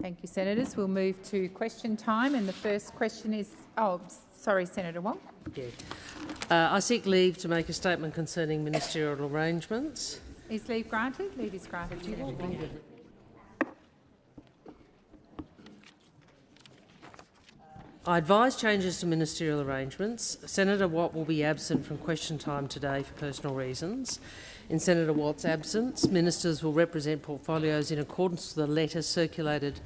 Thank you, senators. We'll move to question time, and the first question is. Oh, sorry, Senator Wong. Yeah. Uh, I seek leave to make a statement concerning ministerial arrangements. Is leave granted? Leave is granted. I advise changes to ministerial arrangements. Senator Watt will be absent from question time today for personal reasons. In Senator Watt's absence, ministers will represent portfolios in accordance with the letter circulated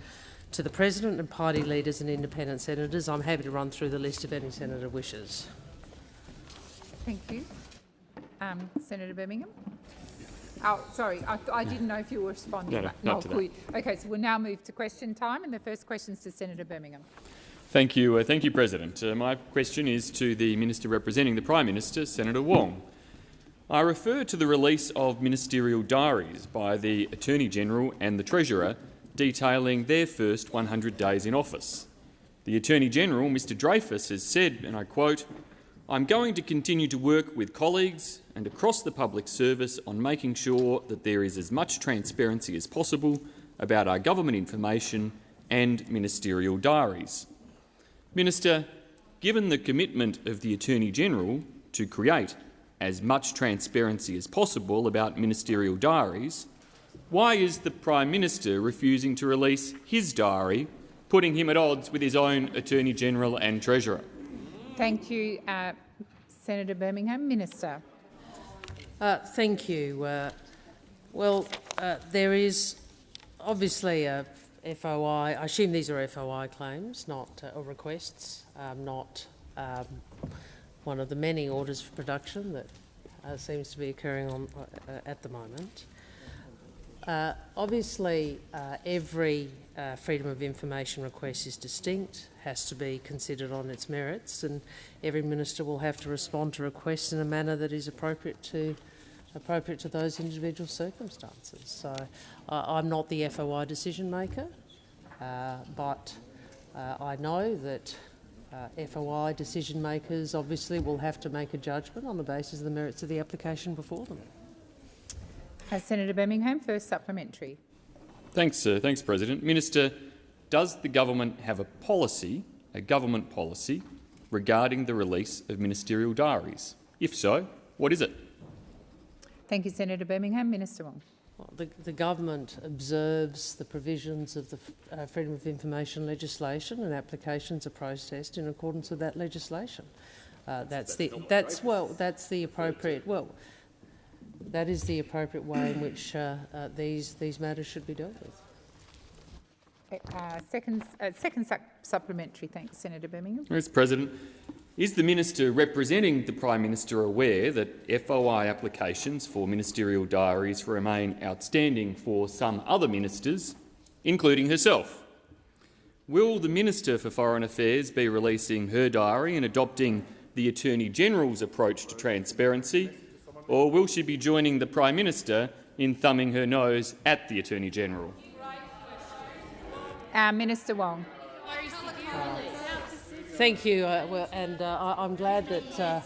to the President and party leaders and independent senators. I'm happy to run through the list if any senator wishes. Thank you. Um, Senator Birmingham. Oh, sorry, I, I, didn't know if you were responding. No, no, not to that. Okay, so we'll now move to question time, and the first question is to Senator Birmingham. Thank you, uh, thank you, President. Uh, my question is to the Minister representing the Prime Minister, Senator Wong. I refer to the release of ministerial diaries by the Attorney-General and the Treasurer detailing their first 100 days in office. The Attorney-General, Mr Dreyfus, has said, and I quote, I'm going to continue to work with colleagues and across the public service on making sure that there is as much transparency as possible about our government information and ministerial diaries. Minister, given the commitment of the Attorney-General to create as much transparency as possible about ministerial diaries, why is the Prime Minister refusing to release his diary, putting him at odds with his own Attorney-General and Treasurer? Thank you, uh, Senator Birmingham. Minister. Uh, thank you. Uh, well, uh, there is obviously a FOI. I assume these are FOI claims, not uh, or requests, um, not um, one of the many orders for production that uh, seems to be occurring on, uh, at the moment. Uh, obviously, uh, every uh, freedom of information request is distinct, has to be considered on its merits, and every minister will have to respond to requests in a manner that is appropriate to appropriate to those individual circumstances. So uh, I'm not the FOI decision maker, uh, but uh, I know that uh, FOI decision makers obviously will have to make a judgment on the basis of the merits of the application before them. Uh, Senator Birmingham, first supplementary. Thanks, sir. thanks, President. Minister, does the government have a policy, a government policy, regarding the release of ministerial diaries? If so, what is it? Thank you, Senator Birmingham. Minister Wong. Well, the, the, government observes the provisions of the uh, Freedom of Information legislation and applications are processed in accordance with that legislation. Uh, that's, the that's well that's the appropriate well that is the appropriate way in which uh, uh these these matters should be dealt with. Uh, second, uh, second su supplementary. Thanks, Senator Birmingham. Mr. President, is the minister representing the Prime Minister aware that FOI applications for ministerial diaries remain outstanding for some other ministers, including herself? Will the Minister for Foreign Affairs be releasing her diary and adopting the Attorney-General's approach to transparency, or will she be joining the Prime Minister in thumbing her nose at the Attorney-General? Uh, Minister Wong. Thank you, uh, well, and uh, I, am glad that uh,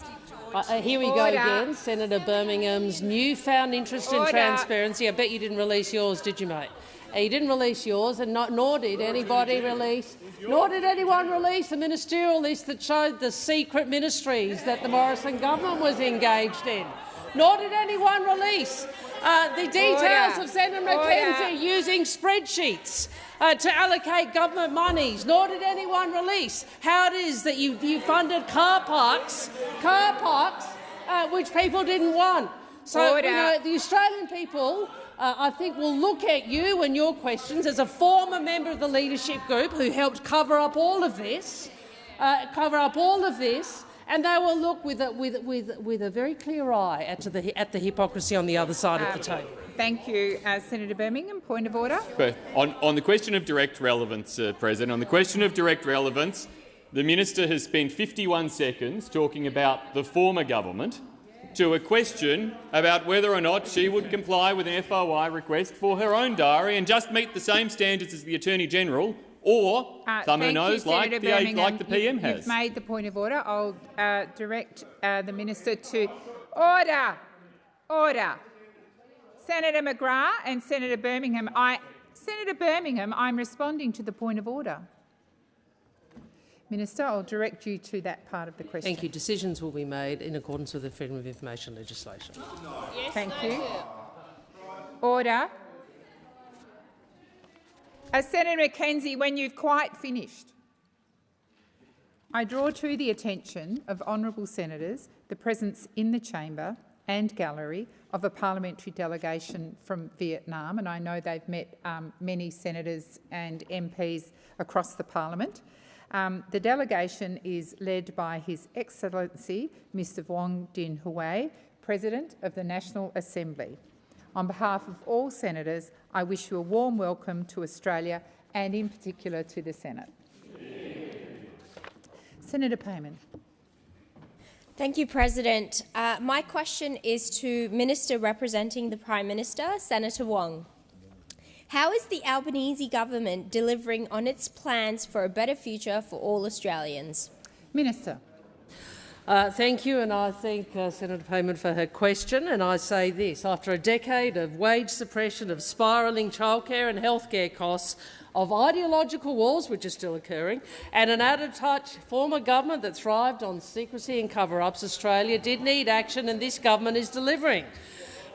uh, here we go again. Senator Birmingham's newfound interest Order. in transparency. I bet you didn't release yours, did you, mate? Uh, you didn't release yours, and not, nor did anybody release, nor did anyone release the ministerial list that showed the secret ministries that the Morrison government was engaged in. Nor did anyone release uh, the details Order. of Senator McKenzie using spreadsheets uh, to allocate government monies, nor did anyone release how it is that you, you funded car parks, car parks uh, which people didn't want. So you know, the Australian people, uh, I think, will look at you and your questions as a former member of the leadership group who helped cover up all of this, uh, cover up all of this, and they will look with a, with, with, with a very clear eye at the, at the hypocrisy on the other side um, of the table. Thank you, uh, Senator Birmingham. Point of order. On, on the question of direct relevance, uh, President, on the question of direct relevance, the minister has spent 51 seconds talking about the former government to a question about whether or not she would comply with an FOI request for her own diary and just meet the same standards as the Attorney-General or uh, thumb her nose you, like, the, like the PM you, has. You've made the point of order. I'll uh, direct uh, the minister to order. Order. Senator McGrath and Senator Birmingham, I Senator Birmingham, I'm responding to the point of order. Minister, I'll direct you to that part of the question. Thank you. Decisions will be made in accordance with the Freedom of Information legislation. Thank you. Order. Uh, Senator McKenzie, when you've quite finished, I draw to the attention of honourable senators the presence in the chamber and gallery of a parliamentary delegation from Vietnam, and I know they've met um, many senators and MPs across the parliament. Um, the delegation is led by His Excellency Mr Vuong Dinh Hue, President of the National Assembly. On behalf of all senators, I wish you a warm welcome to Australia and in particular to the Senate. Senator Payman. Thank you, President. Uh, my question is to Minister representing the Prime Minister, Senator Wong. How is the Albanese government delivering on its plans for a better future for all Australians? Minister. Uh, thank you, and I thank uh, Senator Payman for her question. And I say this: after a decade of wage suppression, of spiralling childcare and healthcare costs, of ideological wars, which are still occurring, and an out-of-touch former government that thrived on secrecy and cover-ups, Australia did need action, and this government is delivering.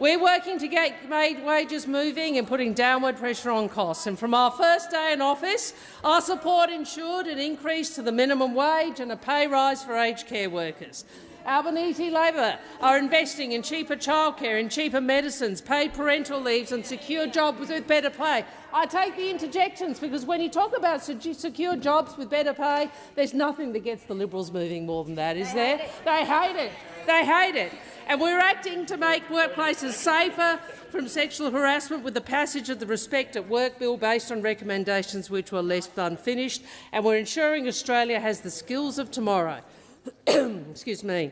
We're working to get wages moving and putting downward pressure on costs. And from our first day in office, our support ensured an increase to the minimum wage and a pay rise for aged care workers. Albanese Labor are investing in cheaper childcare, in cheaper medicines, paid parental leaves and secure jobs with better pay. I take the interjections because when you talk about secure jobs with better pay, there's nothing that gets the Liberals moving more than that, is there? They hate it. They hate it. And we're acting to make workplaces safer from sexual harassment with the passage of the Respect at Work bill based on recommendations which were left unfinished, and we're ensuring Australia has the skills of tomorrow. excuse me,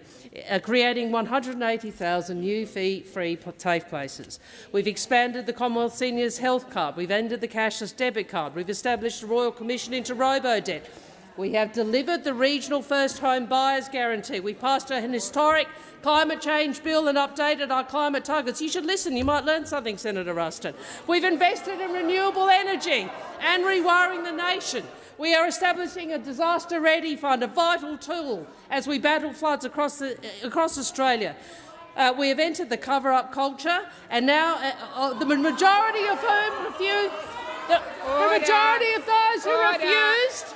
uh, creating 180,000 new fee-free TAFE places. We've expanded the Commonwealth Seniors Health Card. We've ended the cashless debit card. We've established a Royal Commission into robo-debt. We have delivered the regional first home buyers guarantee. We passed an historic climate change bill and updated our climate targets. You should listen. You might learn something, Senator Ruston. We've invested in renewable energy and rewiring the nation. We are establishing a disaster-ready fund, a vital tool as we battle floods across, the, across Australia. Uh, we have entered the cover-up culture, and now uh, uh, the majority of whom refused, the, the majority of those who Order. refused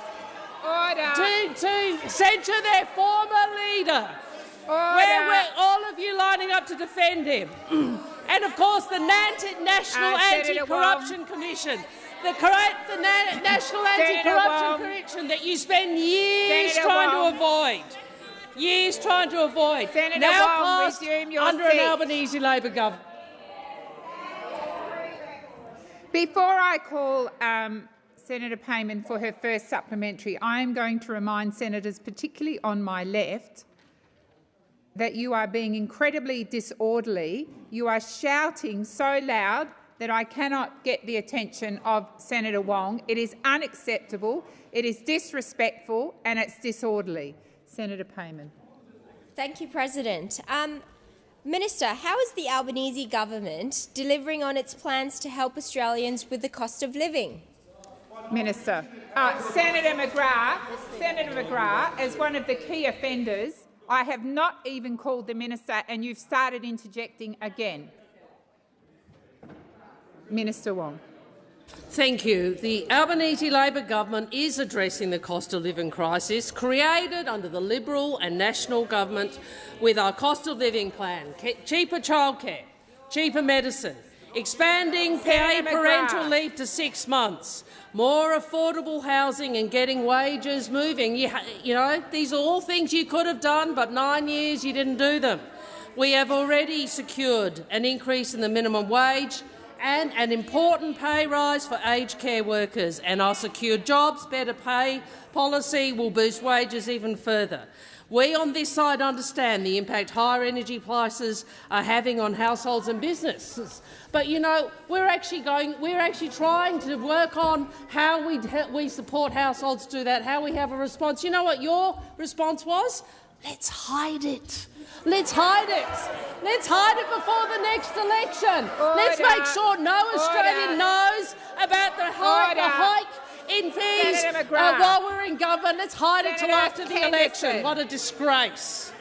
Order. To, to censure their former leader. Where were all of you lining up to defend him? and of course the National uh, Anti-Corruption Commission. The, correct, the Na National Anti-Corruption Commission that you spend years Senator trying Wong. to avoid. Years trying to avoid. Senator now Wong, passed under seat. an Albanese Labor government. Before I call um, Senator Payman for her first supplementary, I am going to remind senators, particularly on my left, that you are being incredibly disorderly. You are shouting so loud that I cannot get the attention of Senator Wong. It is unacceptable, it is disrespectful and it's disorderly. Senator Payman. Thank you, President. Um, Minister, how is the Albanese government delivering on its plans to help Australians with the cost of living? Minister. Uh, Senator McGrath, Senator McGrath, as one of the key offenders, I have not even called the minister and you've started interjecting again. Minister Wong. Thank you. The Albanese Labor government is addressing the cost of living crisis created under the Liberal and National government with our cost of living plan, cheaper childcare, cheaper medicine, expanding paid parental leave to six months, more affordable housing and getting wages moving. You, you know, these are all things you could have done, but nine years you didn't do them. We have already secured an increase in the minimum wage and an important pay rise for aged care workers, and our secure jobs, better pay policy will boost wages even further. We on this side understand the impact higher energy prices are having on households and businesses. But you know, we're actually going, we're actually trying to work on how we, we support households do that, how we have a response. You know what your response was? Let's hide it. Let's hide it. Let's hide it before the next election. Let's make sure no Australian Order. knows about the hike, the hike in fees uh, while we're in government. Let's hide it till Senator after the election. What a disgrace.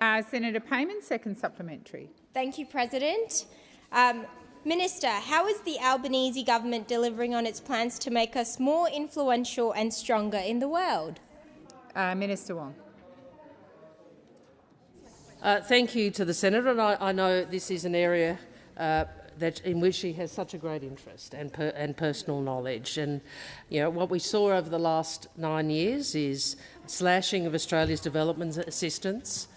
Uh, Senator Payman, second supplementary. Thank you, President. Um, Minister, how is the Albanese government delivering on its plans to make us more influential and stronger in the world? Uh, Minister Wong. Uh, thank you to the senator, and I, I know this is an area uh, that in which she has such a great interest and, per, and personal knowledge. And you know what we saw over the last nine years is slashing of Australia's development assistance.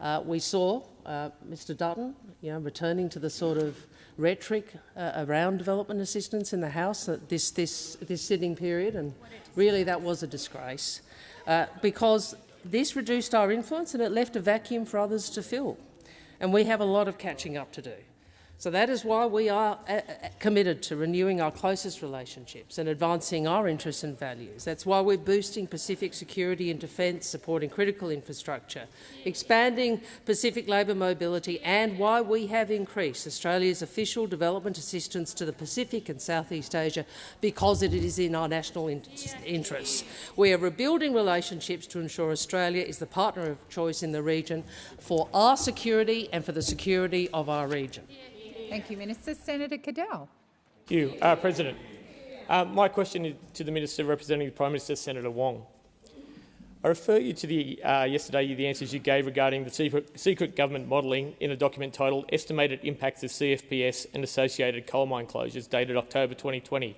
Uh, we saw uh, Mr. Dutton, you know, returning to the sort of rhetoric uh, around development assistance in the House at this this this sitting period, and really that was a disgrace uh, because this reduced our influence and it left a vacuum for others to fill. And we have a lot of catching up to do. So that is why we are uh, uh, committed to renewing our closest relationships and advancing our interests and values. That's why we're boosting Pacific security and defence, supporting critical infrastructure, expanding Pacific labour mobility, and why we have increased Australia's official development assistance to the Pacific and Southeast Asia because it is in our national in interests. We are rebuilding relationships to ensure Australia is the partner of choice in the region for our security and for the security of our region. Thank you, Minister. Senator Cadell. Thank you, uh, President. Uh, my question is to the Minister representing the Prime Minister, Senator Wong. I refer you to the uh, yesterday the answers you gave regarding the secret, secret government modelling in a document titled "Estimated Impacts of CFPS and Associated Coal Mine Closures," dated October 2020,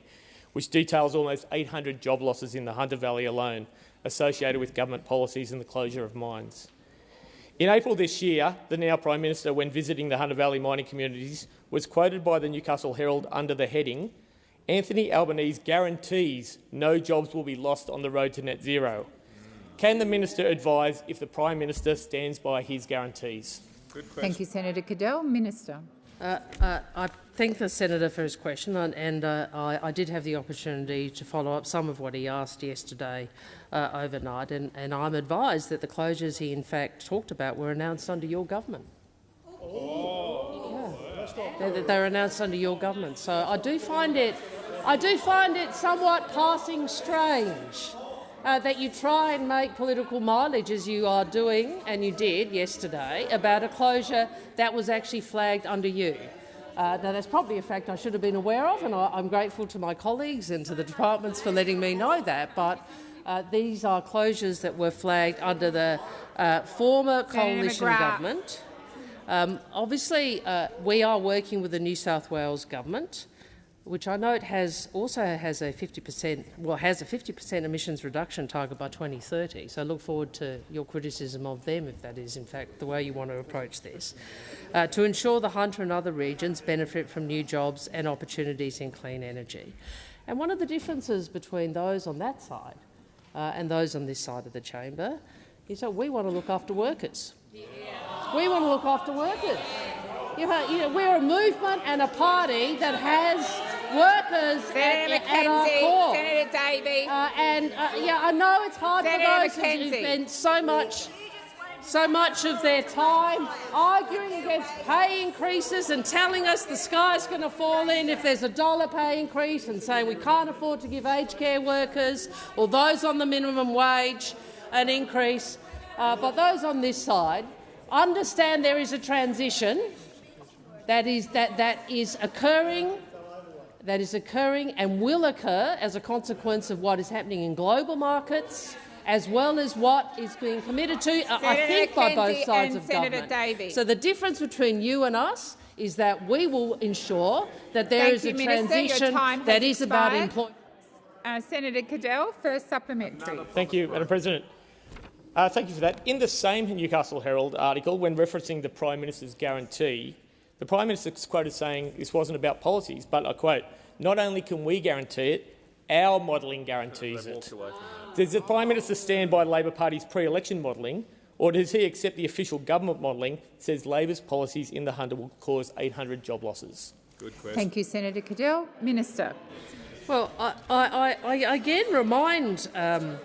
which details almost 800 job losses in the Hunter Valley alone associated with government policies and the closure of mines. In April this year, the now Prime Minister, when visiting the Hunter Valley mining communities, was quoted by the Newcastle Herald under the heading, Anthony Albanese guarantees no jobs will be lost on the road to net zero. Can the Minister advise if the Prime Minister stands by his guarantees? Thank you, Senator Cadell. Minister. Uh, uh, I thank the senator for his question, and, and uh, I, I, did have the opportunity to follow up some of what he asked yesterday uh, overnight, and, and, I'm advised that the closures he in fact talked about were announced under your government. Oh. Yeah. They, they were announced under your government, so I do find it, I do find it somewhat passing strange. Uh, that you try and make political mileage as you are doing, and you did yesterday, about a closure that was actually flagged under you. Uh, now, that's probably a fact I should have been aware of, and I, am grateful to my colleagues and to the departments for letting me know that. But uh, these are closures that were flagged under the uh, former coalition government. Um, obviously, uh, we are working with the New South Wales government which I note has also has a 50%, well, has a 50% emissions reduction target by 2030. So I look forward to your criticism of them if that is in fact the way you want to approach this. Uh, to ensure the Hunter and other regions benefit from new jobs and opportunities in clean energy. And one of the differences between those on that side uh, and those on this side of the chamber is that we want to look after workers. Yeah. We want to look after workers. You know, you know, we're a movement and a party that has workers Senator at, at our core. Senator Davey. Uh, and uh, yeah, I know it's hard Senator for those McKenzie. who've spent so much, so much of their time arguing against pay increases and telling us the sky's going to fall in if there's a dollar pay increase, and saying we can't afford to give aged care workers or those on the minimum wage an increase. Uh, but those on this side understand there is a transition that is, that, that is occurring that is occurring and will occur as a consequence of what is happening in global markets, as well as what is being committed to, uh, I think, by both sides of Senator government. Davey. So the difference between you and us is that we will ensure that there Thank is you, a Minister. Transition time that has is about employment. Uh, Senator Cadell, first supplementary. Thank you, Madam President. Uh, thank you for that. In the same Newcastle Herald article, when referencing the Prime Minister's guarantee, the Prime Minister is quoted saying this wasn't about policies, but I quote, not only can we guarantee it, our modelling guarantees it. Does the Prime Minister stand by Labor Party's pre-election modelling, or does he accept the official government modelling that says Labor's policies in the Hunter will cause 800 job losses? Good question. Thank you, Senator Cadell. Minister. Well, I, I, I, I again remind um,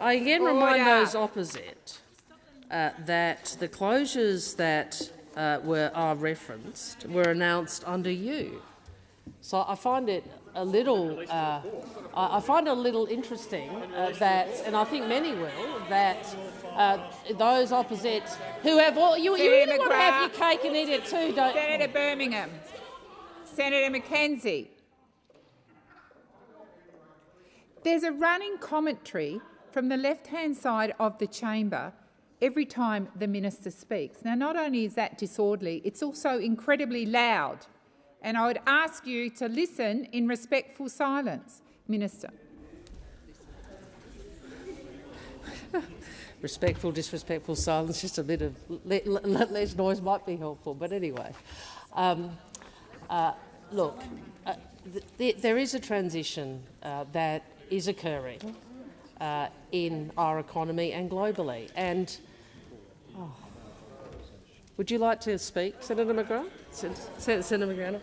I again remind those opposite uh, that the closures that uh, were are referenced were announced under you. So I find it a little, uh, I I find it a little interesting uh, that, and I think many will, that uh, those opposite who have all you, you really want to have your cake and eat it too, don't Senator Birmingham. Senator McKenzie. There's a running commentary from the left-hand side of the chamber every time the minister speaks. Now, not only is that disorderly, it's also incredibly loud. And I would ask you to listen in respectful silence. Minister. respectful, disrespectful silence, just a bit of le le less noise might be helpful. But anyway, um, uh, look, uh, th th there is a transition uh, that is occurring uh, in our economy and globally. And oh, would you like to speak, Senator McGrath? Sen Sen Senator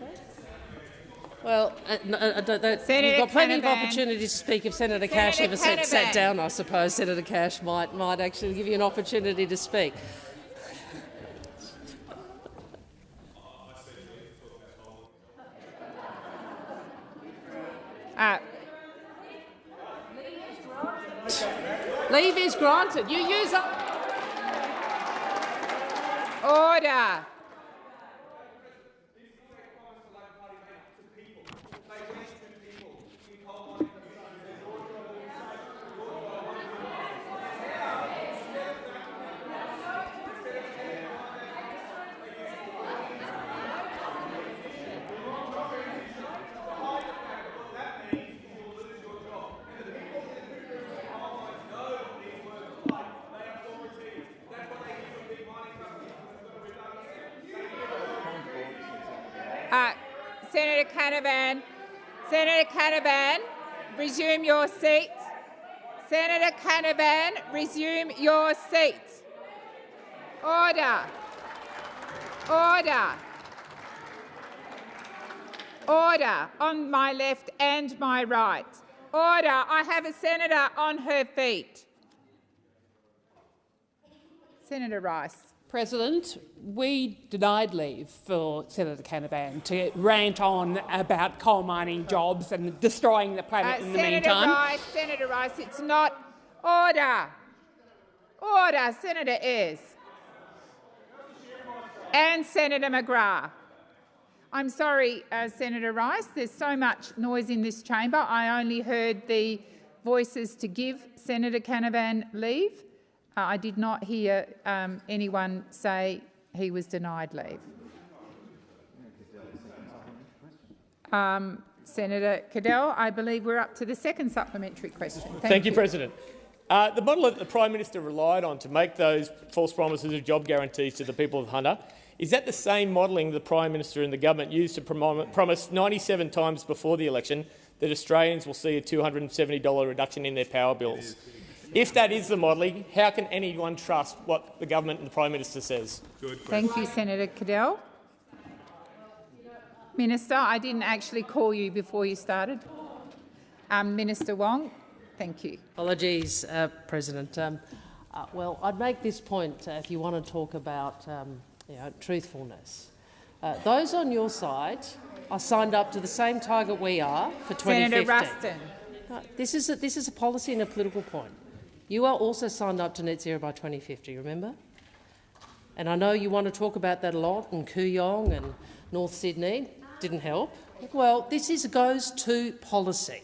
Well, uh, no, uh, don't- don't- you've got plenty of Canavan. opportunities to speak. If Senator Cash ever sat, sat down, I suppose Senator Cash might might actually give you an opportunity to speak. Uh, Leave is granted. You use up. order. Uh, Senator Canavan, Senator Canavan, resume your seat. Senator Canavan, resume your seat. Order. Order. Order on my left and my right. Order. I have a senator on her feet. Senator Rice. President, we denied leave for Senator Canavan to rant on about coal mining jobs and destroying the Uh, planet in the Senator meantime. Rice, Senator Rice, it's not order. Order, Senator Ayres. And Senator McGrath. I'm sorry, uh, Senator Rice, there's so much noise in this chamber. I only heard the voices to give Senator Canavan leave. Uh, I did not hear um, anyone say he was denied leave. Um, Senator Cadell, I believe we're up to the second supplementary question. Thank, Thank, you, President. Uh, the model that the Prime Minister relied on to make those false promises of job guarantees to the people of Hunter, is that the same modelling the Prime Minister and the government used to prom promise 97 times before the election that Australians will see a $270 reduction in their power bills? If that is the modelling, how can anyone trust what the government and the Prime Minister says? Thank you, Senator Cadell. Minister, I didn't actually call you before you started. Um, Minister Wong, thank you. Apologies, uh, President. Um, uh, well, I'd make this point uh, if you want to talk about um, you know, truthfulness. Uh, those on your side are signed up to the same target we are for 2050. Senator Ruston. No, this, is a, this is a policy and a political point. You are also signed up to net zero by 2050, remember? And I know you want to talk about that a lot, in Kooyong and North Sydney didn't help. Well, this is, goes to policy.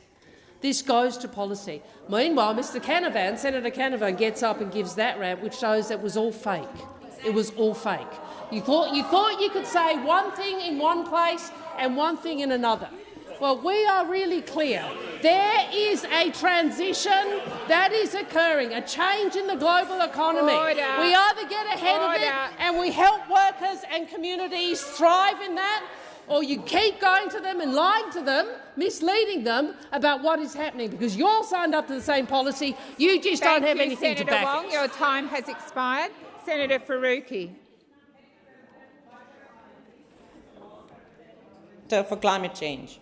This goes to policy. Meanwhile, Mr Canavan, Senator Canavan, gets up and gives that rant, which shows that was all fake. It was all fake. You thought, you thought you could say one thing in one place and one thing in another. Well, we are really clear. There is a transition that is occurring, a change in the global economy. Order. We either get ahead of it and we help workers and communities thrive in that, or you keep going to them and lying to them, misleading them about what is happening, because you're all signed up to the same policy. You just Thank don't have you, anything Senator to back Wong. it. Your time has expired. Senator Faruqi. for climate change.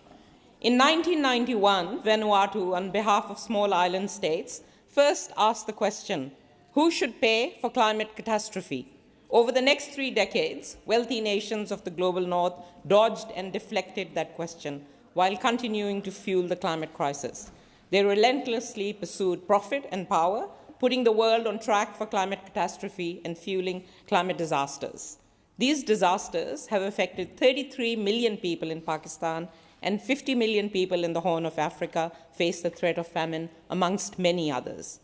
In 1991, Vanuatu, on behalf of small island states, first asked the question, who should pay for climate catastrophe? Over the next three decades, wealthy nations of the global north dodged and deflected that question while continuing to fuel the climate crisis. They relentlessly pursued profit and power, putting the world on track for climate catastrophe and fueling climate disasters. These disasters have affected 33 million people in Pakistan and 50 million people in the Horn of Africa face the threat of famine, amongst many others.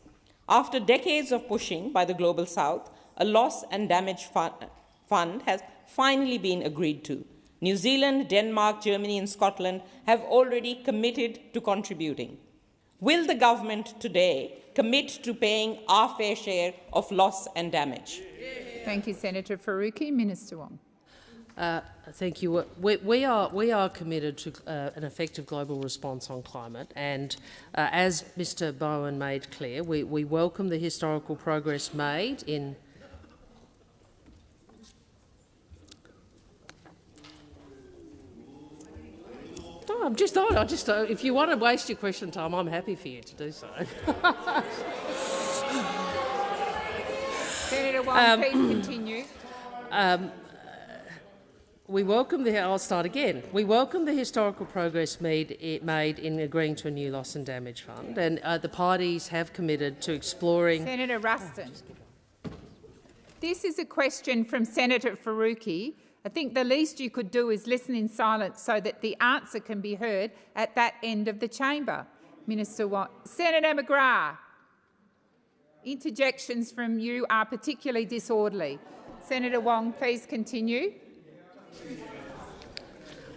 After decades of pushing by the Global South, a loss and damage fund has finally been agreed to. New Zealand, Denmark, Germany and Scotland have already committed to contributing. Will the government today commit to paying our fair share of loss and damage? Thank you, Senator Faruqi. Minister Wong. Uh, thank you. We, we, are, we are committed to uh, an effective global response on climate and uh, as Mr Bowen made clear, we, we welcome the historical progress made in No, I'm just, I just, if you want to waste your question time, I'm happy for you to do so. Senator Wong, um, please continue. Um, we welcome the. I'll start again. We welcome the historical progress made, made in agreeing to a new loss and damage fund, and uh, the parties have committed to exploring. Senator Ruston. This is a question from Senator Faruqi. I think the least you could do is listen in silence so that the answer can be heard at that end of the chamber. Minister Watt. Senator McGrath. Interjections from you are particularly disorderly. Senator Wong, please continue.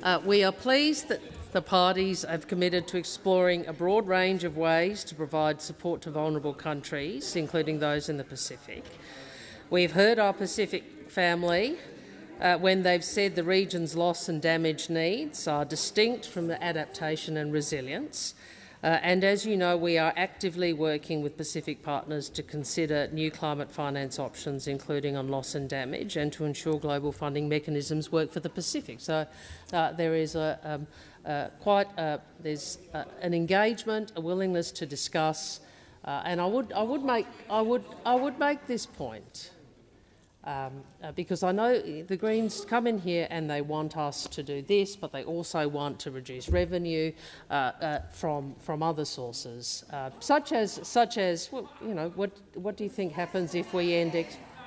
Uh, we are pleased that the parties have committed to exploring a broad range of ways to provide support to vulnerable countries, including those in the Pacific. We've heard our Pacific family uh, when they've said the region's loss and damage needs are distinct from the adaptation and resilience. Uh, and as you know, we are actively working with Pacific partners to consider new climate finance options, including on loss and damage, and to ensure global funding mechanisms work for the Pacific. So uh, there is a, um, uh, quite uh, there's uh, an engagement, a willingness to discuss, uh, and I would I would make I would I would make this point. Um, uh, because I know the Greens come in here and they want us to do this, but they also want to reduce revenue uh, uh, from from other sources, uh, such as such as well, you know what what do you think happens if we end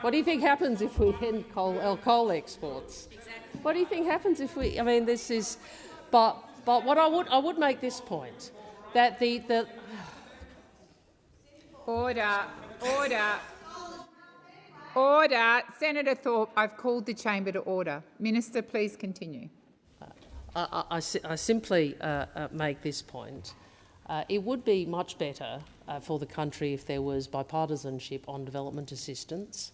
what do you think happens if we end coal, uh, coal exports? Exactly. What do you think happens if we? I mean, this is, but but what I would I would make this point that the the order order. Order. Senator Thorpe, I've called the chamber to order. Minister, please continue. Uh, I, I, I, simply uh, uh, make this point. Uh, it would be much better uh, for the country if there was bipartisanship on development assistance.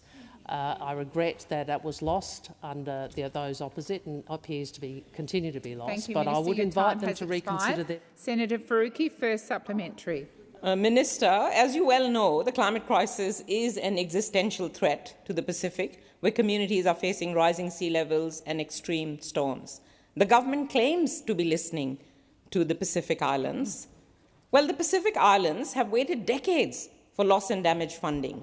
Uh, I regret that that was lost under the, those opposite and appears to be continue to be lost. You, but Minister. I would invite them to expired. reconsider that. Senator Faruqi, first supplementary. Uh, Minister, as you well know, the climate crisis is an existential threat to the Pacific, where communities are facing rising sea levels and extreme storms. The government claims to be listening to the Pacific Islands. Well, the Pacific Islands have waited decades for loss and damage funding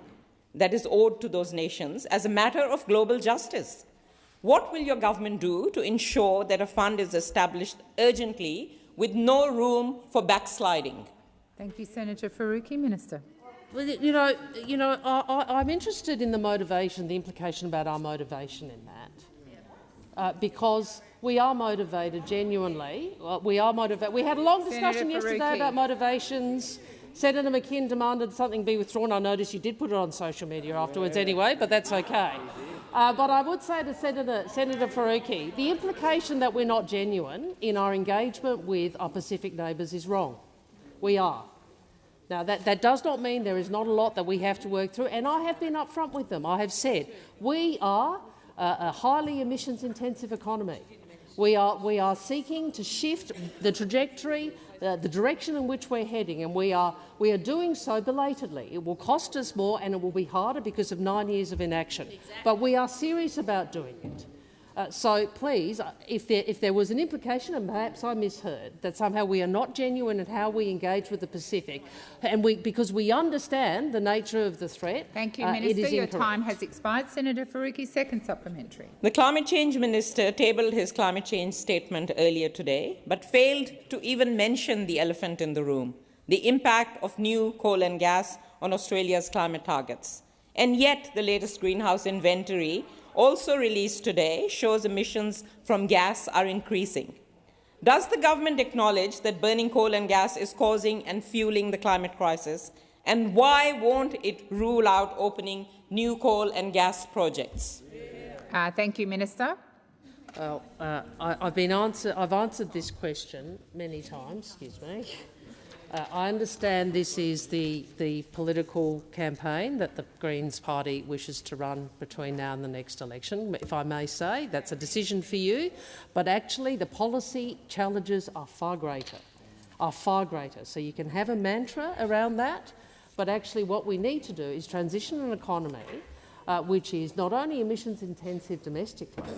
that is owed to those nations as a matter of global justice. What will your government do to ensure that a fund is established urgently with no room for backsliding? Thank you, Senator Faruqi. Minister. Well, you know, you know, I, am interested in the motivation, the implication about our motivation in that, uh, because we are motivated genuinely. we are motivated. We had a long discussion yesterday about motivations. Senator McKim demanded something be withdrawn. I noticed you did put it on social media afterwards anyway, but that's okay. Uh, but I would say to Senator, Senator Faruqi, the implication that we're not genuine in our engagement with our Pacific neighbours is wrong. We are. Now, that, that does not mean there is not a lot that we have to work through, and I have been upfront with them. I have said we are a, a highly emissions-intensive economy. We are, we are seeking to shift the trajectory, uh, the direction in which we're heading, and we are, we are doing so belatedly. It will cost us more and it will be harder because of nine years of inaction. Exactly. But we are serious about doing it. Uh, so please, uh, if there, if there was an implication, and perhaps I misheard, that somehow we are not genuine in how we engage with the Pacific, and we, because we understand the nature of the threat, Thank you, uh, Minister. it is Your incorrect. time has expired. Senator Faruqi, second supplementary. The climate change minister tabled his climate change statement earlier today, but failed to even mention the elephant in the room, the impact of new coal and gas on Australia's climate targets. And yet, the latest greenhouse inventory, also released today, shows emissions from gas are increasing. Does the government acknowledge that burning coal and gas is causing and fueling the climate crisis? And why won't it rule out opening new coal and gas projects? Uh, thank you, Minister. Well, uh, I, I've been answer, I've answered this question many times. Excuse me. Uh, I understand this is the, the political campaign that the Greens party wishes to run between now and the next election. If I may say, that's a decision for you. But actually, the policy challenges are far greater. Are far greater. So you can have a mantra around that, but actually, what we need to do is transition an economy uh, which is not only emissions intensive domestically,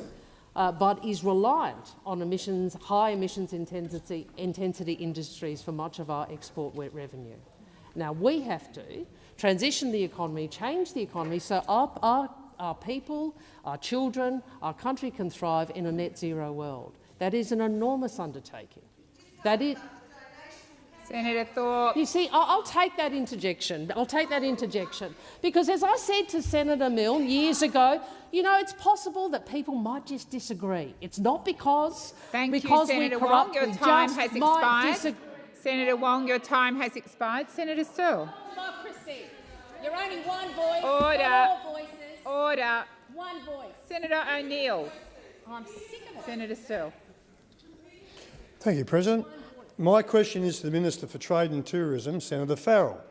uh, but is reliant on emissions, high emissions intensity, intensity industries for much of our export revenue. Now, we have to transition the economy, change the economy so our, our, our people, our children, our country can thrive in a net zero world. That is an enormous undertaking. That is, Senator Thorpe. Uh, you see, I'll, I'll take that interjection. I'll take that interjection because, as I said to Senator Milne years ago, you know, it's possible that people might just disagree. It's not because Thank because you, we Senator corrupt. Wong. Your we time has expired. Senator Wong, your time has expired. Senator Sterle. Democracy. You're only one voice. Order. Voices. Order. One voice. Senator O'Neill. I'm sick of it. Senator Sterle. Thank you, President. My question is to the Minister for Trade and Tourism, Senator Farrell.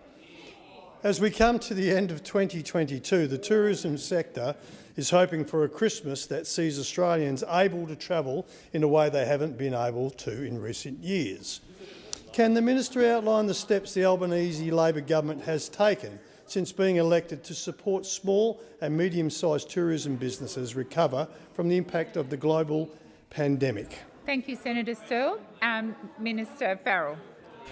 As we come to the end of 2022, the tourism sector is hoping for a Christmas that sees Australians able to travel in a way they haven't been able to in recent years. Can the minister outline the steps the Albanese Labor government has taken since being elected to support small and medium-sized tourism businesses recover from the impact of the global pandemic? Thank you, Senator Sterle. Um, Minister Farrell.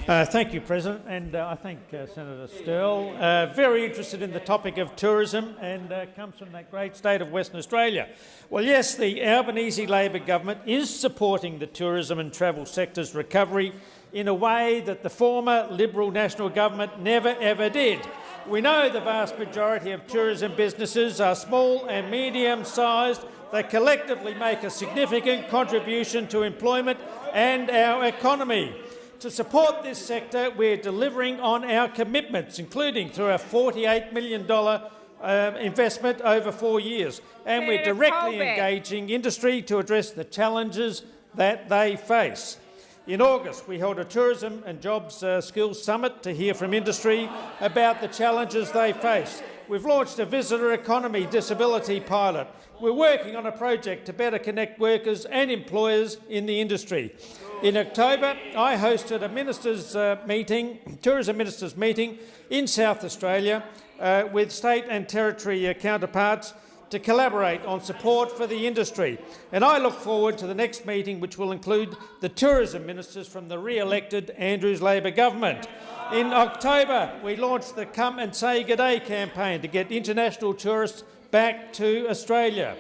Uh, thank you, President, and uh, I thank uh, Senator Sterle. Uh, very interested in the topic of tourism and uh, comes from that great state of Western Australia. Well, yes, the Albanese Labor government is supporting the tourism and travel sector's recovery in a way that the former Liberal National Government never ever did. We know the vast majority of tourism businesses are small and medium-sized that collectively make a significant contribution to employment and our economy. To support this sector, we're delivering on our commitments, including through a $48 million um, investment over four years. And we're directly engaging industry to address the challenges that they face. In August, we held a Tourism and Jobs uh, Skills Summit to hear from industry about the challenges they face. We've launched a visitor economy disability pilot. We're working on a project to better connect workers and employers in the industry. In October, I hosted a ministers' uh, meeting, tourism ministers' meeting in South Australia uh, with state and territory uh, counterparts to collaborate on support for the industry. And I look forward to the next meeting, which will include the tourism ministers from the re-elected Andrews Labor government. In October, we launched the Come and Say G'day campaign to get international tourists back to Australia.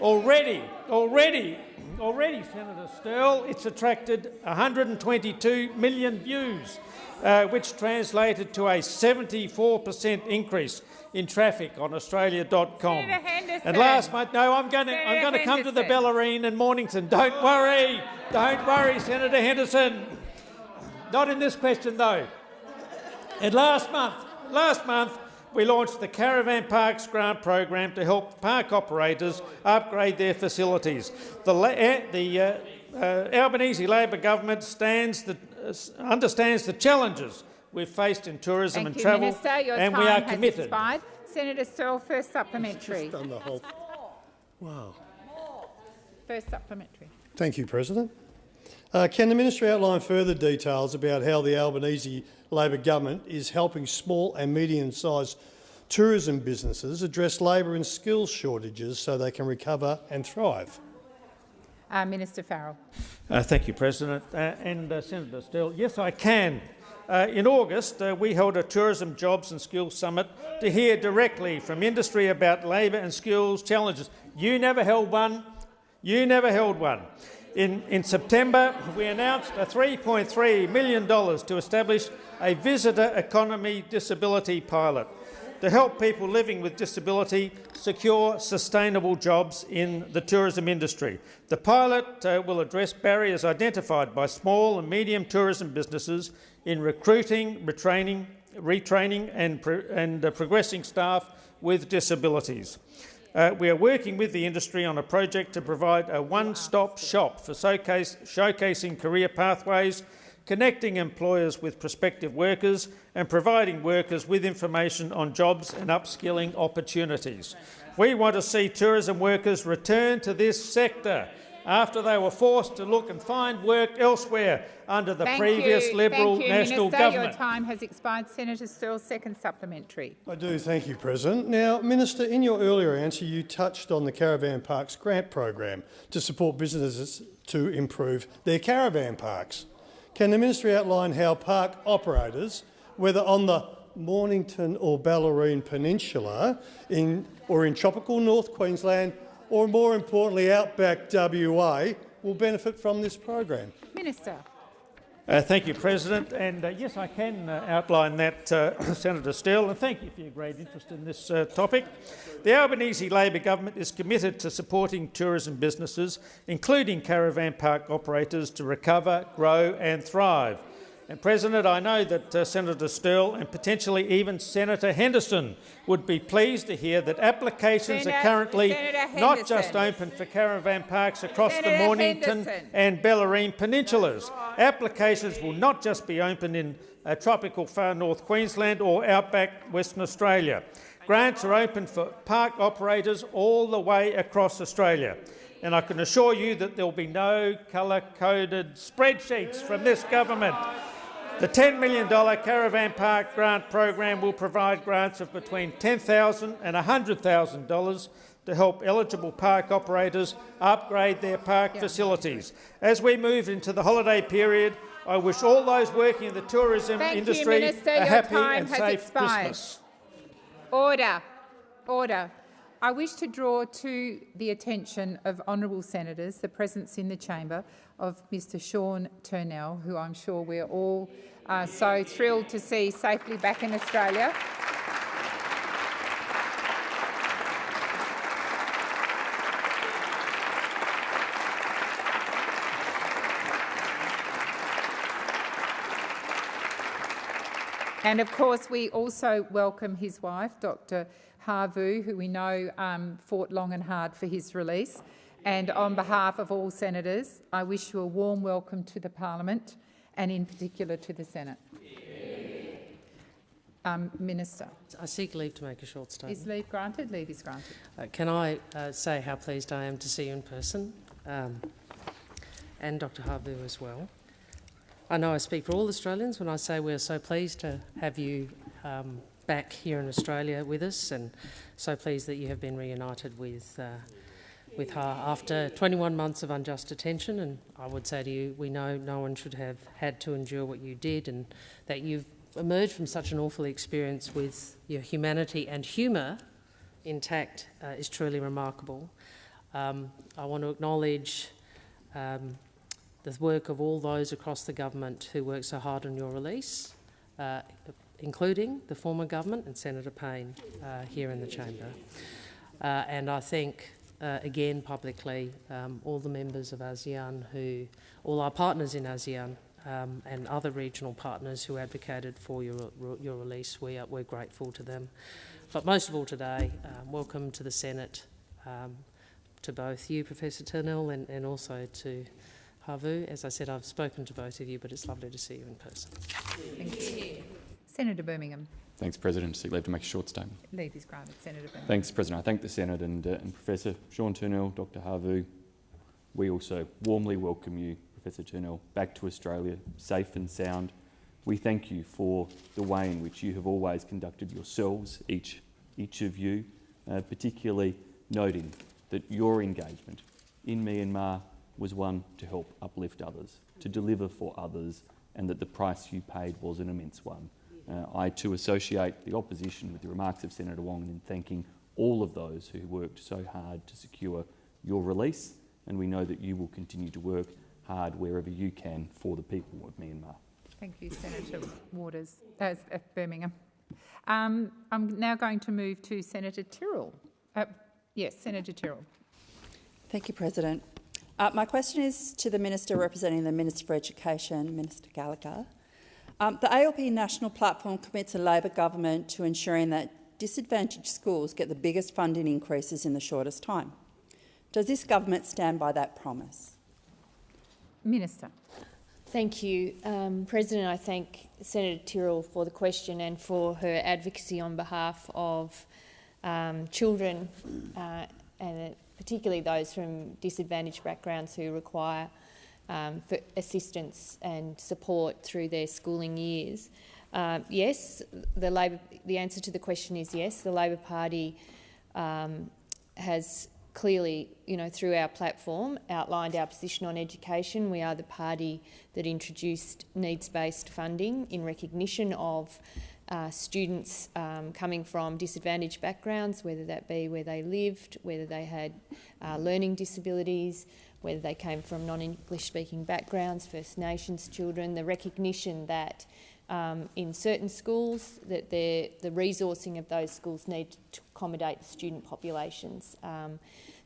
Already, already, already, Senator Sterle, it's attracted 122 million views, uh, which translated to a 74 per cent increase in traffic on Australia.com. And last month, no, I'm going to I'm going to come to the. Bellarine and Mornington. Don't worry, don't worry, Senator Henderson. Not in this question though. And last month, last month, we launched the Caravan Parks Grant Program to help park operators upgrade their facilities. The, eh, the uh, uh, Albanese Labor government stands the, uh, understands the challenges we've faced in tourism Thank and you, travel, Minister. Your and time we are has committed. expired. Senator Sterle, first supplementary. Done the whole. Wow. First supplementary. Thank you, President. Uh, can the minister outline further details about how the Albanese Labor government is helping small and medium-sized tourism businesses address labour and skills shortages so they can recover and thrive? Uh, Minister Farrell. Uh, thank you, President. Uh, and uh, Senator Steele, yes, I can. Uh, in August, uh, we held a Tourism Jobs and Skills Summit to hear directly from industry about labour and skills challenges. You never held one. You never held one. In, in September, we announced a $3.3 million to establish a visitor economy disability pilot to help people living with disability secure sustainable jobs in the tourism industry. The pilot uh, will address barriers identified by small and medium tourism businesses in recruiting, retraining, retraining and, pro and uh, progressing staff with disabilities. Uh, we are working with the industry on a project to provide a one-stop shop for showcase, showcasing career pathways, connecting employers with prospective workers and providing workers with information on jobs and upskilling opportunities. We want to see tourism workers return to this sector after they were forced to look and find work elsewhere under the Thank previous you. Liberal Thank you, National Minister. Government. Your time has expired. Senator Sterle, second supplementary. I do, thank you, President. Now, Minister, in your earlier answer, you touched on the Caravan Parks grant program to support businesses to improve their caravan parks. Can the ministry outline how park operators, whether on the Mornington or Bellarine Peninsula in, or in tropical North Queensland or more importantly outback WA, will benefit from this program? Minister. Uh, thank you, President. And uh, yes, I can uh, outline that, uh, Senator Sterle, and thank you for your great interest in this uh, topic. The Albanese Labor government is committed to supporting tourism businesses, including caravan park operators, to recover, grow and thrive. And President, I know that uh, Senator Sterle and potentially even Senator Henderson would be pleased to hear that applications Senator, are currently not just open for caravan parks across Senator the Mornington Henderson. and Bellarine peninsulas. Applications will not just be open in uh, tropical far north Queensland or outback Western Australia. Grants are open for park operators all the way across Australia. And I can assure you that there will be no colour-coded spreadsheets from this government. The $10 million Caravan Park Grant Program will provide grants of between 10,000 and $100,000 to help eligible park operators upgrade their park facilities. As we move into the holiday period, I wish all those working in the tourism Thank you, industry Minister. a Your happy and safe expired. Christmas. Order. Order. I wish to draw to the attention of honourable senators the presence in the chamber of Mr Sean Turnell, who I'm sure we're all uh, so thrilled to see safely back in Australia. And of course, we also welcome his wife, Dr. Ha Vu, who we know um, fought long and hard for his release. And on behalf of all senators, I wish you a warm welcome to the parliament and in particular to the Senate. Um, Minister, I seek leave to make a short statement. is leave granted? Leave is granted. Uh, can I uh, say how pleased I am to see you in person, um, and Dr Ha Vu as well. I know I speak for all Australians when I say we're so pleased to have you um, back here in Australia with us, and so pleased that you have been reunited with. Uh, with her after 21 months of unjust detention, and I would say to you, we know no one should have had to endure what you did, and that you've emerged from such an awful experience with your humanity and humour intact uh, is truly remarkable. Um, I want to acknowledge um, the work of all those across the government who worked so hard on your release, uh, including the former government and Senator Payne uh, here in the chamber. Uh, and I thank uh, again publicly, um, all the members of ASEAN who, all our partners in ASEAN um, and other regional partners who advocated for your, your release, we are, we're grateful to them. But most of all today, um, welcome to the Senate, um, to both you, Professor Turnell, and, and also to Ha Vu. As I said, I've spoken to both of you, but it's lovely to see you in person. Thank you. Senator Birmingham, Thanks, President. Seek leave to make a short statement. leave is granted. Senator Birmingham. Thanks, President. I thank the Senate and, uh, and Professor Sean Turnell, Dr Ha Vu. We also warmly welcome you, Professor Turnell, back to Australia, safe and sound. We thank you for the way in which you have always conducted yourselves, each, each of you, uh, particularly noting that your engagement in Myanmar was one to help uplift others, to deliver for others, and that the price you paid was an immense one. Uh, I too associate the opposition with the remarks of Senator Wong in thanking all of those who worked so hard to secure your release, and we know that you will continue to work hard wherever you can for the people of Myanmar. Thank you, Senator Waters, uh, uh, Birmingham. Um, I'm now going to move to Senator Tyrrell. Uh, yes, Senator Tyrrell. Thank you, President. Uh, my question is to the Minister representing the Minister for Education, Minister Gallagher. Um, the ALP National Platform commits a Labor government to ensuring that disadvantaged schools get the biggest funding increases in the shortest time. Does this government stand by that promise? Minister. Thank you, um, President. I thank Senator Tyrrell for the question and for her advocacy on behalf of um, children, uh, and particularly those from disadvantaged backgrounds who require um, assistance and support through their schooling years. Uh, yes, the Labor. The answer to the question is yes. The Labor Party um, has clearly, you know, through our platform, outlined our position on education. We are the party that introduced needs-based funding in recognition of uh, students um, coming from disadvantaged backgrounds, whether that be where they lived, whether they had uh, learning disabilities, whether they came from non-English speaking backgrounds, First Nations children, the recognition that um, in certain schools that the resourcing of those schools need to accommodate the student populations. Um,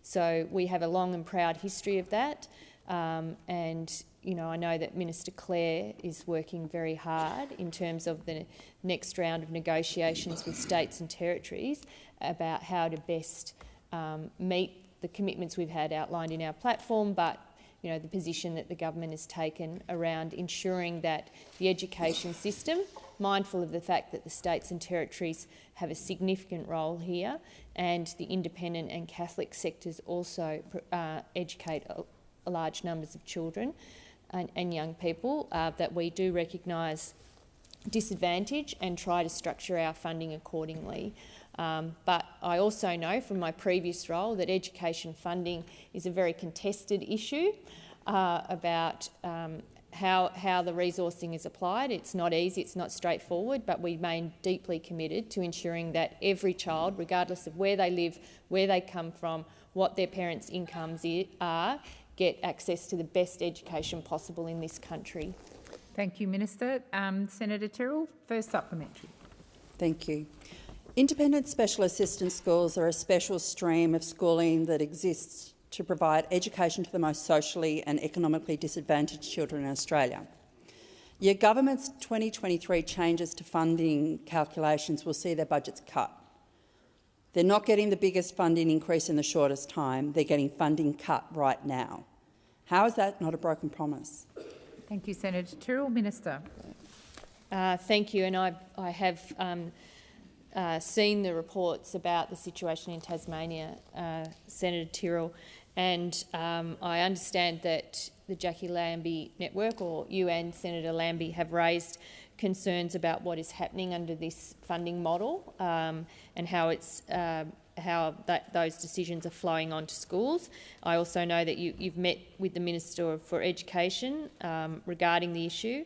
so we have a long and proud history of that. Um, and you know, I know that Minister Clare is working very hard in terms of the next round of negotiations with states and territories about how to best um, meet the commitments we've had outlined in our platform, but you know, the position that the government has taken around ensuring that the education system, mindful of the fact that the states and territories have a significant role here and the independent and Catholic sectors also uh, educate large numbers of children and, and young people, uh, that we do recognise disadvantage and try to structure our funding accordingly. Um, but I also know from my previous role that education funding is a very contested issue uh, about um, how, how the resourcing is applied. It's not easy, it's not straightforward, but we remain deeply committed to ensuring that every child, regardless of where they live, where they come from, what their parents' incomes are, get access to the best education possible in this country. Thank you, Minister. Um, Senator Tyrrell, first supplementary. Thank you. Independent special assistance schools are a special stream of schooling that exists to provide education to the most socially and economically disadvantaged children in Australia. Your government's 2023 changes to funding calculations will see their budgets cut. They're not getting the biggest funding increase in the shortest time, they're getting funding cut right now. How is that not a broken promise? Thank you, Senator Tyrrell. Minister. Uh, thank you, and I, I have um, uh, seen the reports about the situation in Tasmania, uh, Senator Tyrrell, and um, I understand that the Jackie Lambie Network, or you and Senator Lambie, have raised concerns about what is happening under this funding model um, and how it's uh, how that, those decisions are flowing onto schools. I also know that you, have met with the Minister for Education um, regarding the issue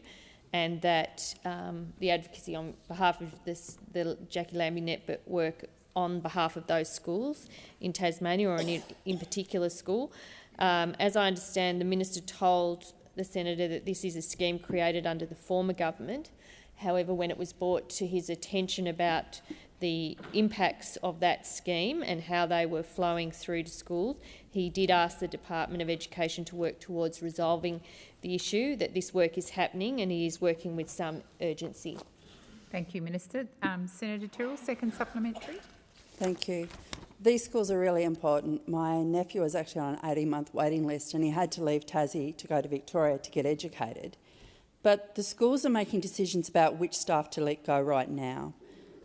and that um, the advocacy on behalf of this, the Jackie Lambie network work on behalf of those schools in Tasmania or in, in particular school. Um, as I understand, the minister told the senator that this is a scheme created under the former government. However, when it was brought to his attention about the impacts of that scheme and how they were flowing through to schools, he did ask the Department of Education to work towards resolving the issue, that this work is happening and he is working with some urgency. Thank you, Minister. Um, Senator Tyrrell, second supplementary. Thank you. These schools are really important. My nephew was actually on an 18-month waiting list and he had to leave Tassie to go to Victoria to get educated. But the schools are making decisions about which staff to let go right now.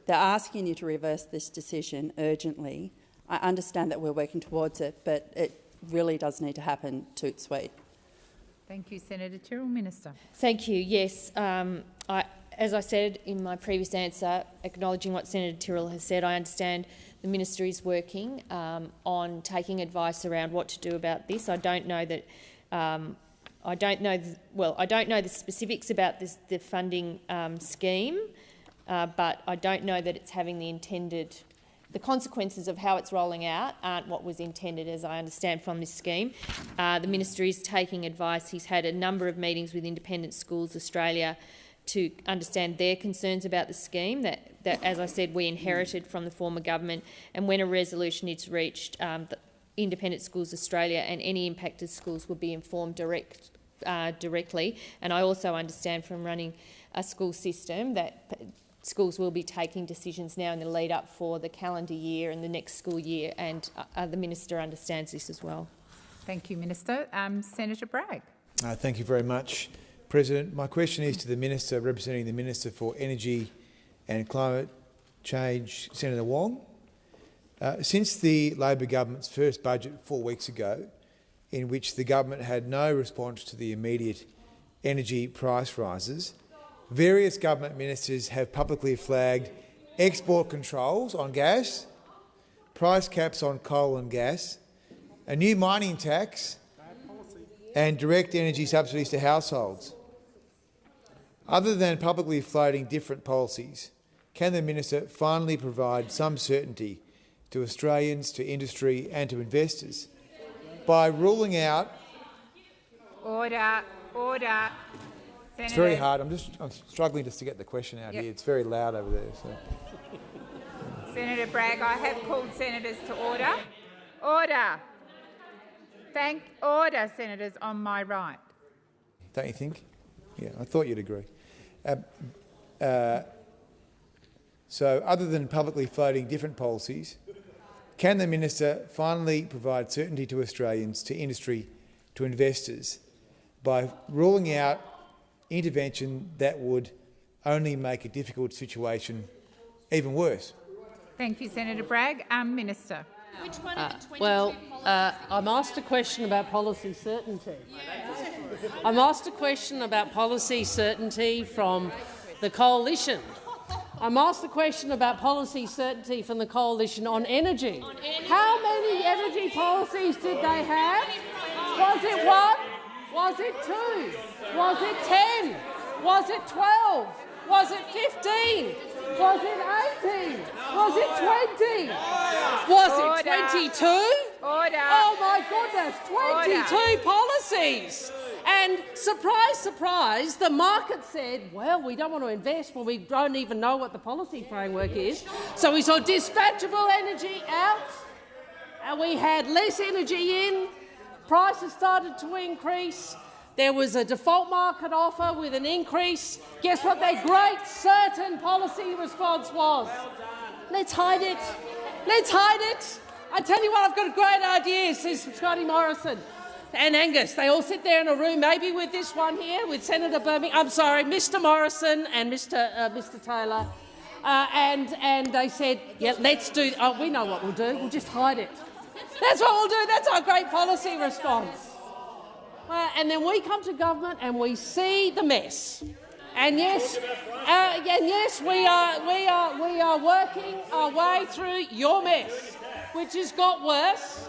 They're asking you to reverse this decision urgently. I understand that we're working towards it, but it really does need to happen toot sweet. Thank you, Senator Tyrrell. Minister. Thank you. Yes, um, I, as I said in my previous answer, acknowledging what Senator Tyrrell has said, I understand the minister is working um, on taking advice around what to do about this. I don't know that Um, I don't know. The, well, I don't know the specifics about this, the funding um, scheme, uh, but I don't know that it's having the intended. The consequences of how it's rolling out aren't what was intended, as I understand from this scheme. Uh, the minister is taking advice. He's had a number of meetings with Independent Schools Australia to understand their concerns about the scheme that, that as I said, we inherited from the former government. And when a resolution is reached, um, Independent Schools Australia and any impacted schools will be informed direct, uh, directly. And I also understand from running a school system that schools will be taking decisions now in the lead up for the calendar year and the next school year, and uh, the minister understands this as well. Thank you, Minister. Um, Senator Bragg. Uh, thank you very much, President. My question is to the Minister representing the Minister for Energy and Climate Change, Senator Wong. Uh, since the Labor government's first budget four weeks ago, in which the government had no response to the immediate energy price rises, various government ministers have publicly flagged export controls on gas, price caps on coal and gas, a new mining tax and direct energy subsidies to households. Other than publicly floating different policies, can the minister finally provide some certainty to Australians, to industry and to investors by ruling out... Order, order. Senator. It's very hard. I'm just I'm struggling just to get the question out yep. here. It's very loud over there. So. Senator Bragg, I have called senators to order. Order. Thank order, senators on my right. Don't you think? Yeah, I thought you'd agree. Uh, uh, so, other than publicly floating different policies, can the minister finally provide certainty to Australians, to industry, to investors by ruling out intervention that would only make a difficult situation even worse? Thank you, Senator Bragg. Um, minister. Which one uh, well, uh, I'm asked a question about policy certainty. I'm asked a question about policy certainty from the coalition. I'm asked a question about policy certainty from the coalition on energy. on energy. How many energy policies did they have? Was it one? Was it two? Was it ten? Was it twelve? Was it fifteen? Was it 18? Was it 20? Was it 22? Oh my goodness, 22 policies. And surprise, surprise, the market said, well, we don't want to invest when we don't even know what the policy framework is. So we saw dispatchable energy out, and we had less energy in, prices started to increase, there was a default market offer with an increase. Guess what their great certain policy response was? Let's hide it. Let's hide it. I tell you what, I've got a great idea, says Scotty Morrison and Angus. They all sit there in a room, maybe with this one here, with Senator Birmingham. I'm sorry, Mr. Morrison and Mr. Uh, Mr. Taylor. Uh, and and they said, yeah, let's do. Oh, we know what we'll do. We'll just hide it. That's what we'll do. That's our great policy response. Uh, and then we come to government and we see the mess. And yes, uh, and yes, we are we are we are working our way through your mess, which has got worse.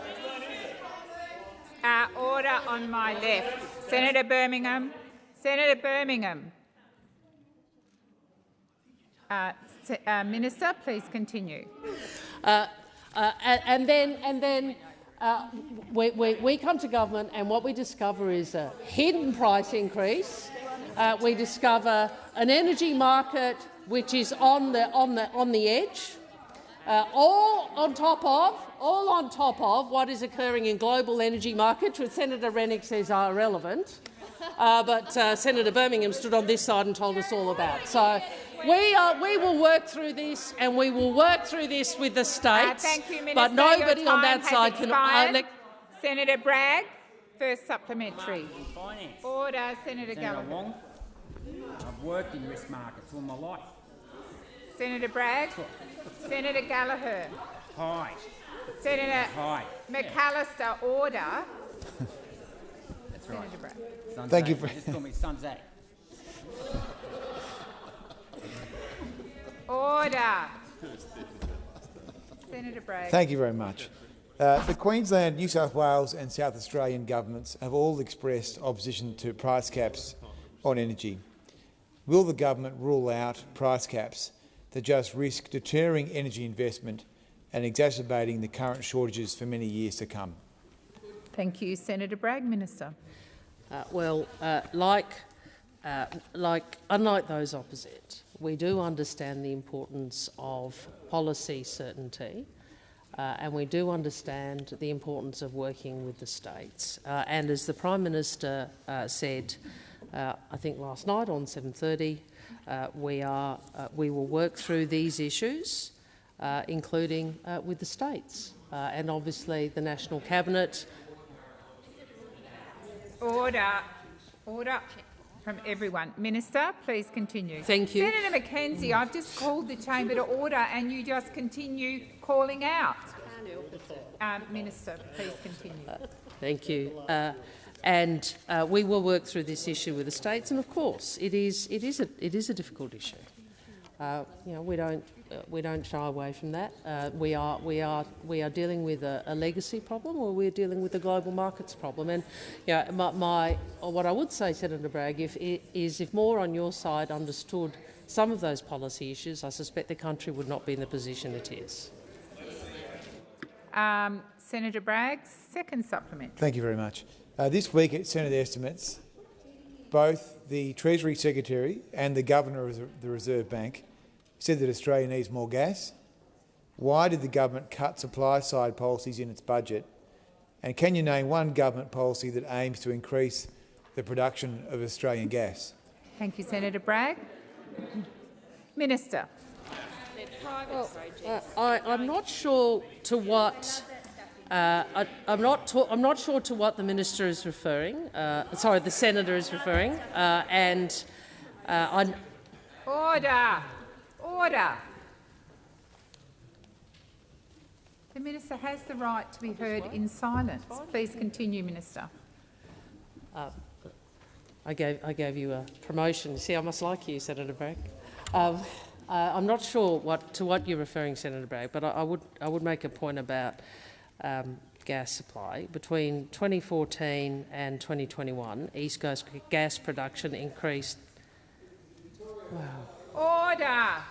Uh, order on my left. Senator Birmingham. Senator Birmingham. Uh, uh, Minister, please continue. Uh, uh, and, and, then, and then uh, we, we, we, come to government and what we discover is a hidden price increase. we discover an energy market which is on the, on the, on the edge. Uh, all on top of, all on top of what is occurring in global energy markets, which Senator Rennick says are irrelevant, uh, but uh, Senator Birmingham stood on this side and told us all about. So we, are, we will work through this, and we will work through this with the uh, states. thank you, Minister. But nobody on that side can. Uh, Senator Bragg, first supplementary. Order, Senator, Senator Gallagher. Wong, I've worked in risk markets all my life. Senator Bragg. Senator Gallagher. Hi. Senator Hi. McAllister, order. That's right. Senator Thank you for. Just call me Sunzak. Order. Senator Bragg. Thank you very much. Uh, the Queensland, New South Wales and South Australian governments have all expressed opposition to price caps on energy. Will the government rule out price caps that just risk deterring energy investment and exacerbating the current shortages for many years to come? Thank you. Senator Bragg, Minister. Uh, well, uh, like, uh, like, unlike those opposite, we do understand the importance of policy certainty uh, and we do understand the importance of working with the states. Uh, and as the Prime Minister uh, said, uh, I think last night on 7.30, uh, we, are, we will work through these issues, including with the states. and obviously the National Cabinet. Order. Order from everyone. Minister, please continue. Thank you. Senator McKenzie, I've just called the chamber to order and you just continue calling out. Um, Minister, please continue. Uh, thank you. Uh, and uh, we will work through this issue with the states. And of course, it is it is a it is a difficult issue. Uh, you know, we don't we don't shy away from that. Uh, we are we are we are dealing with a, a, legacy problem, or we're dealing with a global markets problem. And you know, my, my what I would say, Senator Bragg, if, is if more on your side understood some of those policy issues, I suspect the country would not be in the position it is. Um, Senator Bragg, second supplement. Thank you very much. Uh, this week at Senate estimates, both the Treasury Secretary and the Governor of the Reserve Bank said that Australia needs more gas. Why did the government cut supply-side policies in its budget? And can you name one government policy that aims to increase the production of Australian gas? Thank you, Senator Bragg. Minister. Well, uh, I, am not sure to what uh, I, am not. I'm not sure to what the minister is referring. Uh, sorry, the senator is referring, uh, and uh, Order. Order. The minister has the right to be heard in silence. Please continue, minister. Uh, I gave I gave you a promotion. See, I must like you, Senator Bragg. Um, uh, I'm not sure what, to what you're referring, Senator Bragg, but I, I would, I would make a point about um, gas supply. Between 2014 and 2021, East Coast gas production increased. Wow. Order!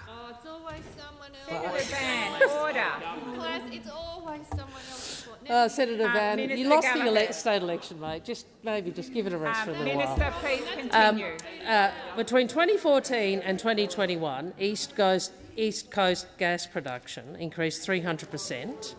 It's always someone else. Senator Van, order. Class, it's always someone else. Uh, Senator Van, you lost the ele state election, mate. Just maybe just give it a rest um, for a little Minister, while. please continue. Um, uh, between 2014 and 2021, East Coast, East Coast gas production increased 300 per cent.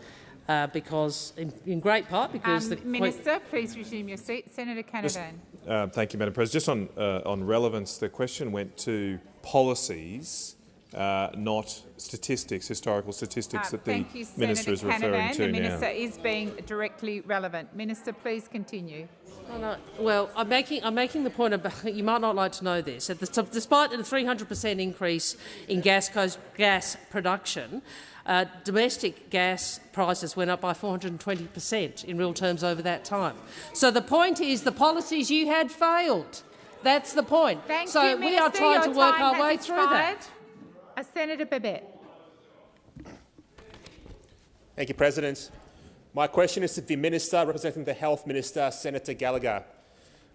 Uh, because, in, in, great part, because um, the minister, please resume your seat. Senator Canavan. Uh, thank you, Madam President. Just on uh, on relevance, the question went to policies uh, not statistics, historical statistics uh, that the you, minister Senator is referring Canavan. to the minister now. is being directly relevant. Minister, please continue. Oh, no. Well, I'm making, I'm making the point about you might not like to know this. Despite the 300% increase in gas, gas production, uh, domestic gas prices went up by 420% in real terms over that time. So the point is the policies you had failed. That's the point. Thank so you, we Minister. are trying Your to work our way expired. through that. Uh, Senator Babet. Thank you, President. My question is to the Minister representing the Health Minister, Senator Gallagher.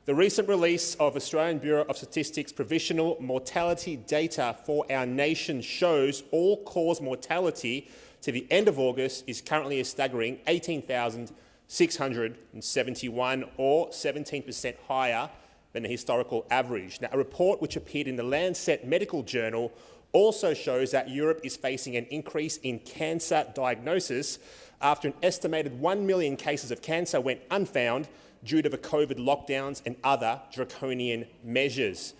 The recent release of Australian Bureau of Statistics provisional mortality data for our nation shows all-cause mortality to the end of August is currently a staggering 18,671 or 17 per cent higher than the historical average. Now, a report which appeared in the Lancet Medical Journal also shows that Europe is facing an increase in cancer diagnosis after an estimated 1 million cases of cancer went unfound due to the COVID lockdowns and other draconian measures.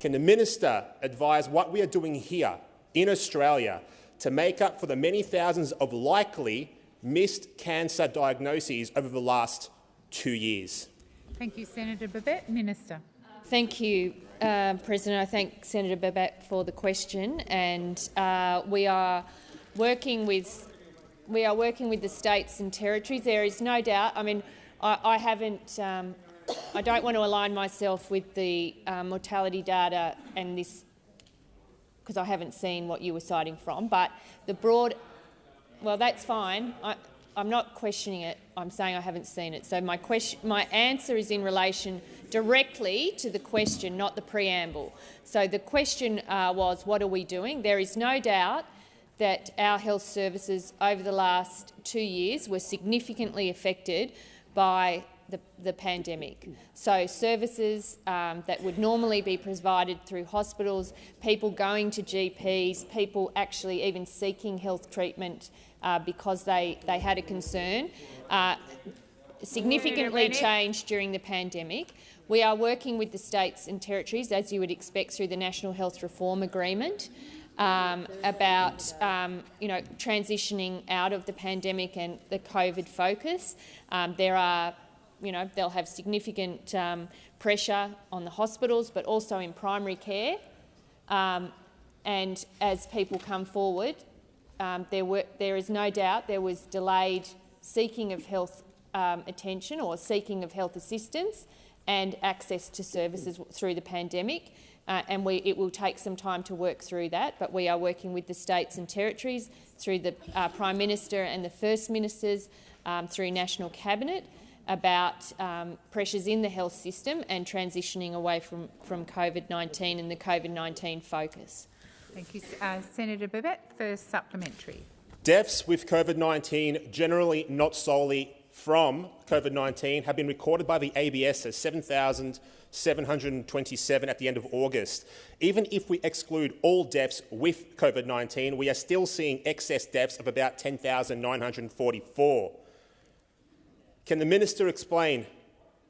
Can the minister advise what we are doing here in Australia to make up for the many thousands of likely missed cancer diagnoses over the last two years? Thank you, Senator Babet. Minister. Thank you, uh, President. I thank Senator Babet for the question, and uh, we are working with we are working with the states and territories. There is no doubt. I mean, I, I haven't. Um, I don't want to align myself with the uh, mortality data and this because I haven't seen what you were citing from. But the broad, well, that's fine. I, I'm not questioning it. I'm saying I haven't seen it. So my question, my answer is in relation directly to the question, not the preamble. So the question uh, was, what are we doing? There is no doubt that our health services over the last two years were significantly affected by the, the pandemic. So services um, that would normally be provided through hospitals, people going to GPs, people actually even seeking health treatment uh, because they, they had a concern, uh, significantly changed during the pandemic. We are working with the states and territories, as you would expect, through the National Health Reform Agreement um, about um, you know, transitioning out of the pandemic and the COVID focus. Um, there are, you know, they'll have significant um, pressure on the hospitals, but also in primary care. Um, and as people come forward, um, there, were, there is no doubt there was delayed seeking of health attention or seeking of health assistance and access to services through the pandemic. Uh, and we, it will take some time to work through that, but we are working with the states and territories through the uh, Prime Minister and the First Ministers um, through National Cabinet about um, pressures in the health system and transitioning away from, from COVID-19 and the COVID-19 focus. Thank you. Uh, Senator Babet, first supplementary. Deaths with COVID-19, generally not solely from COVID-19, have been recorded by the ABS as 7,727 at the end of August. Even if we exclude all deaths with COVID-19, we are still seeing excess deaths of about 10,944. Can the minister explain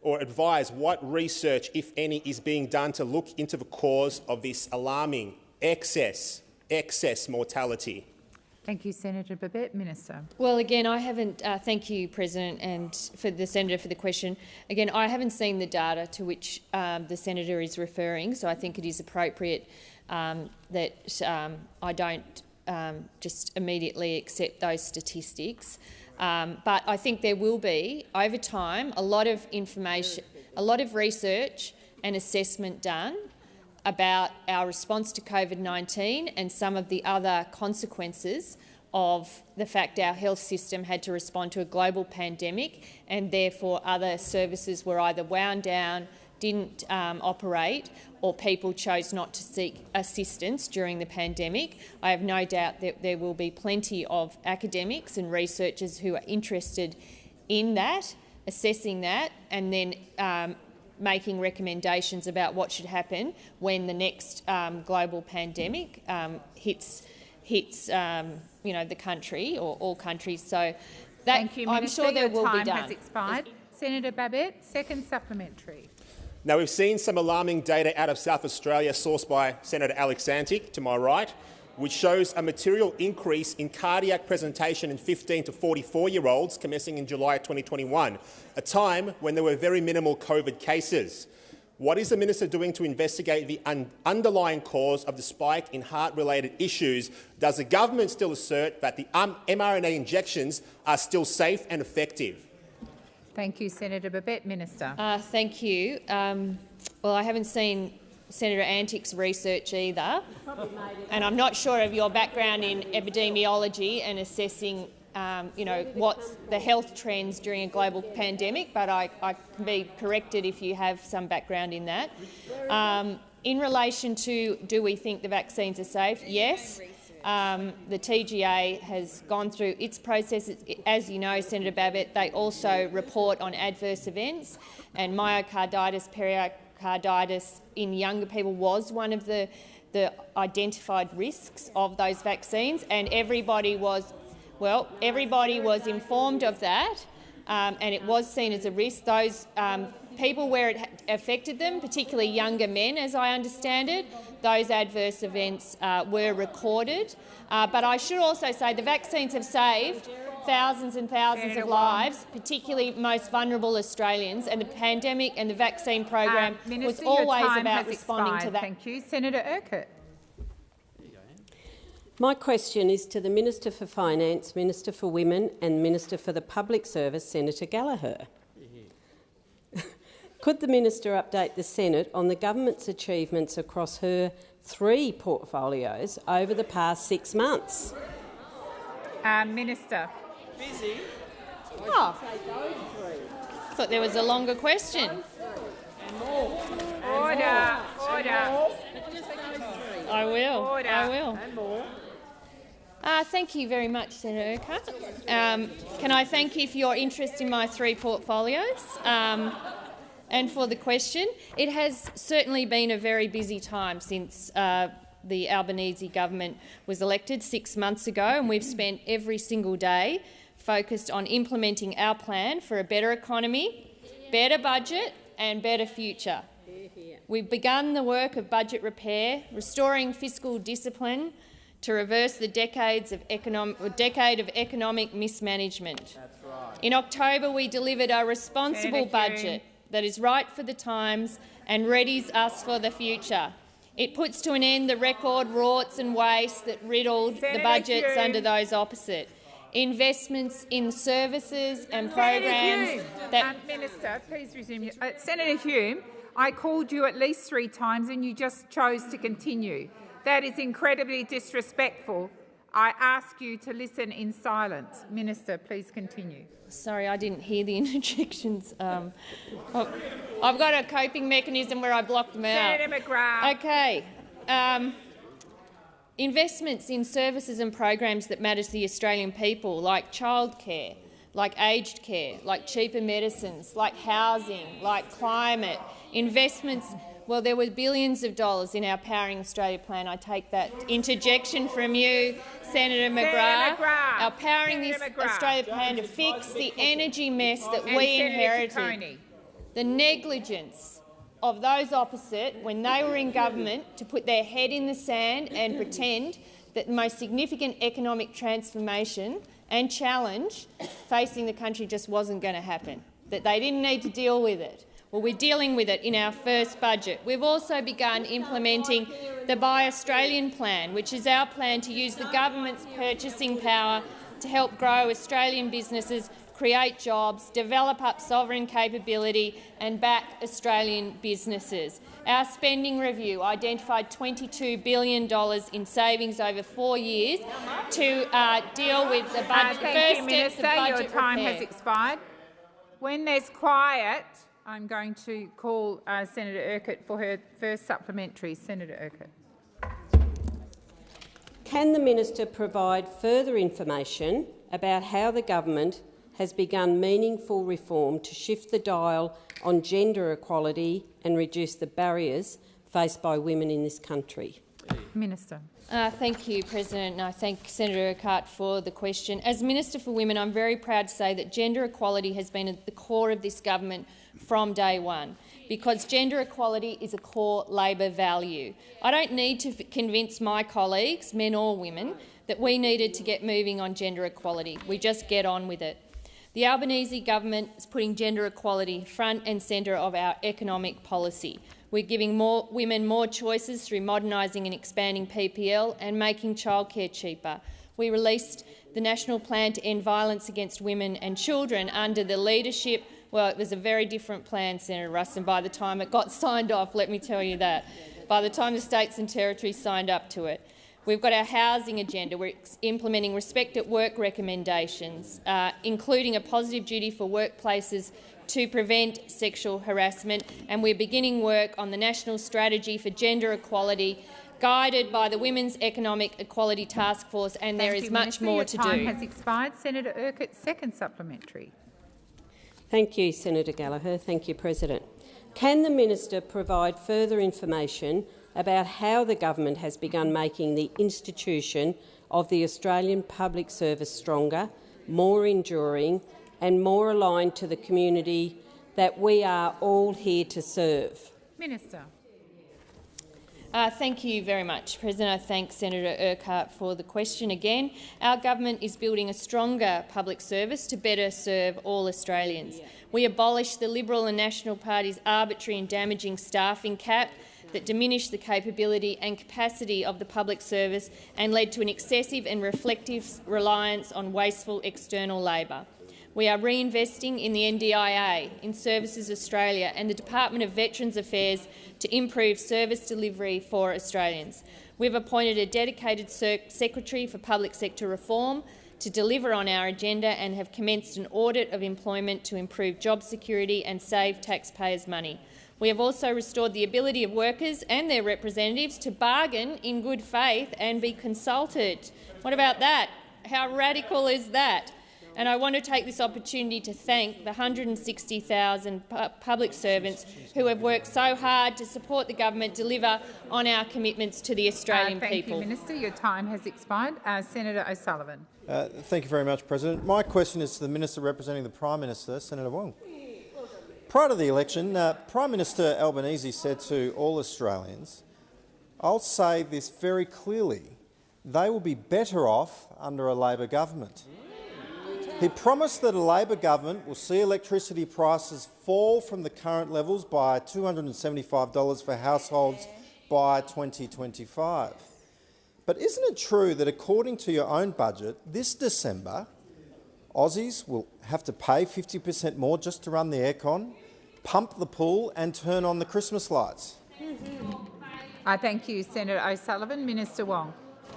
or advise what research, if any, is being done to look into the cause of this alarming excess, excess mortality? Thank you, Senator Babet. Minister. Well, again, I haven't. Uh, thank you, President, and for the senator for the question. Again, I haven't seen the data to which um, the senator is referring, so I think it is appropriate um, that um, I don't um, just immediately accept those statistics. Um, but I think there will be, over time, a lot of information, a lot of research and assessment done about our response to COVID-19 and some of the other consequences of the fact our health system had to respond to a global pandemic and therefore other services were either wound down, didn't um, operate or people chose not to seek assistance during the pandemic. I have no doubt that there will be plenty of academics and researchers who are interested in that, assessing that and then um, making recommendations about what should happen when the next um, global pandemic um, hits hits um, you know the country or all countries. So that Thank you, I'm Minister. sure there Your will time be done. has expired. Senator Babet, second supplementary. Now, we've seen some alarming data out of South Australia sourced by Senator Alex Antic, to my right, which shows a material increase in cardiac presentation in 15 to 44-year-olds commencing in July 2021, a time when there were very minimal COVID cases. What is the minister doing to investigate the un underlying cause of the spike in heart-related issues? Does the government still assert that the um, mRNA injections are still safe and effective? Thank you, Senator Babet. Minister. Uh, thank you. Um, well, I haven't seen Senator Antic's research either, and I'm not sure of your background in epidemiology and assessing um, you know, what's the health trends during a global pandemic, but I, I can be corrected if you have some background in that. Um, in relation to do we think the vaccines are safe, yes. Um, the TGA has gone through its processes. As you know, Senator Babet, they also report on adverse events, and myocarditis, pericarditis in younger people was one of the, the identified risks of those vaccines, and everybody was well, everybody was informed of that um, and it was seen as a risk. Those um, people where it affected them, particularly younger men as I understand it, those adverse events uh, were recorded. Uh, but I should also say the vaccines have saved thousands and thousands of lives, particularly most vulnerable Australians, and the pandemic and the vaccine program um, Minister, was always about responding expired. to that. Thank you. Senator Urquhart. My question is to the Minister for Finance, Minister for Women and Minister for the Public Service, Senator Gallagher. Could the minister update the Senate on the government's achievements across her three portfolios over the past six months? Uh, minister. Busy. Oh. Thought there was a longer question. Order. Order. I will. Order. I will. Uh, thank you very much, Senator Urquhart. Um, can I thank you for your interest in my three portfolios um, and for the question? It has certainly been a very busy time since uh, the Albanese government was elected six months ago, and we've spent every single day focused on implementing our plan for a better economy, better budget and better future. We've begun the work of budget repair, restoring fiscal discipline, to reverse the decades of economic, decade of economic mismanagement. Right. In October, we delivered a responsible budget that is right for the times and readies us for the future. It puts to an end the record rorts and waste that riddled Senator the budgets Hume. under those opposite. Investments in services and programs that— Minister, please resume. Your, uh, Senator Hume, I called you at least three times and you just chose to continue. That is incredibly disrespectful. I ask you to listen in silence. Minister, please continue. Sorry, I didn't hear the interjections. Um, I've got a coping mechanism where I block them out. Senator McGrath. Okay. Um, investments in services and programs that matter to the Australian people, like childcare, like aged care, like cheaper medicines, like housing, like climate, investments well, there were billions of dollars in our Powering Australia plan. I take that interjection from you, Senator McGrath. McGrath. Our Powering Senator this McGrath. Australia plan to fix the energy mess that And we Senator inherited. Ciccone. The negligence of those opposite when they were in government to put their head in the sand and pretend that the most significant economic transformation and challenge facing the country just wasn't going to happen, that they didn't need to deal with it. Well, we're dealing with it in our first budget. We've also begun implementing the Buy Australian plan, which is our plan to use the government's purchasing power to help grow Australian businesses, create jobs, develop up sovereign capability and back Australian businesses. Our spending review identified $22 billion in savings over four years to uh, deal with the budget, Uh, thank first you, steps Minister. of budget Your time repair. has expired. When there's quiet, I'm going to call uh, Senator Urquhart for her first supplementary. Senator Urquhart. Can the minister provide further information about how the government has begun meaningful reform to shift the dial on gender equality and reduce the barriers faced by women in this country? Minister. Uh, thank you, President, and I thank Senator Urquhart for the question. As Minister for Women, I'm very proud to say that gender equality has been at the core of this government from day one, because gender equality is a core Labor value. I don't need to convince my colleagues, men or women, that we needed to get moving on gender equality. We just get on with it. The Albanese government is putting gender equality front and centre of our economic policy. We're giving more women more choices through modernising and expanding PPL and making childcare cheaper. We released the National Plan to End Violence Against Women and Children under the leadership well, it was a very different plan, Senator Ruston, by the time it got signed off, let me tell you that. By the time the states and territories signed up to it. We've got our housing agenda. We're implementing respect at work recommendations, uh, including a positive duty for workplaces to prevent sexual harassment, and we're beginning work on the National Strategy for Gender Equality, guided by the Women's Economic Equality Task Force, and there Thank is you, much Minister. more Your to time do. has expired. Senator Urquhart, second supplementary. Thank you, Senator Gallagher. Thank you, President. Can the minister provide further information about how the government has begun making the institution of the Australian Public Service stronger, more enduring and more aligned to the community that we are all here to serve? Minister. Uh, thank you very much, President. I thank Senator Urquhart for the question again. Our government is building a stronger public service to better serve all Australians. We abolished the Liberal and National Party's arbitrary and damaging staffing cap that diminished the capability and capacity of the public service and led to an excessive and reflective reliance on wasteful external labour. We are reinvesting in the NDIA, in Services Australia and the Department of Veterans Affairs to improve service delivery for Australians. We've appointed a dedicated Secretary for Public Sector Reform to deliver on our agenda and have commenced an audit of employment to improve job security and save taxpayers' money. We have also restored the ability of workers and their representatives to bargain in good faith and be consulted. What about that? How radical is that? And I want to take this opportunity to thank the 160,000 pu public servants who have worked so hard to support the government deliver on our commitments to the Australian uh, thank people. you, Minister. Your time has expired. Uh, Senator O'Sullivan. Uh, thank you very much, President. My question is to the Minister representing the Prime Minister, Senator Wong. Prior to the election, uh, Prime Minister Albanese said to all Australians, I'll say this very clearly, they will be better off under a Labor government. He promised that a Labor government will see electricity prices fall from the current levels by $275 for households by 2025. But isn't it true that according to your own budget, this December, Aussies will have to pay 50 per cent more just to run the aircon, pump the pool and turn on the Christmas lights? I thank you, Senator O'Sullivan. Minister Wong.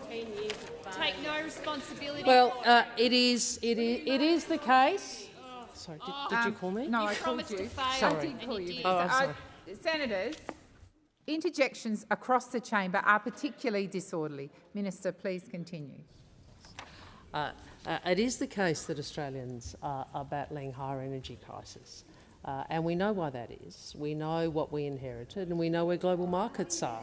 Take no responsibility. Well, uh, it is it is it is the case. Sorry, did, did you Um, call me? No, You I called promised you. to fail, I Sorry. did call you. you did. Oh, I'm Uh, sorry. Senators, interjections across the chamber are particularly disorderly. Minister, please continue. Uh, uh, it is the case that Australians are, are battling higher energy prices. Uh, and we know why that is. We know what we inherited and we know where global markets are.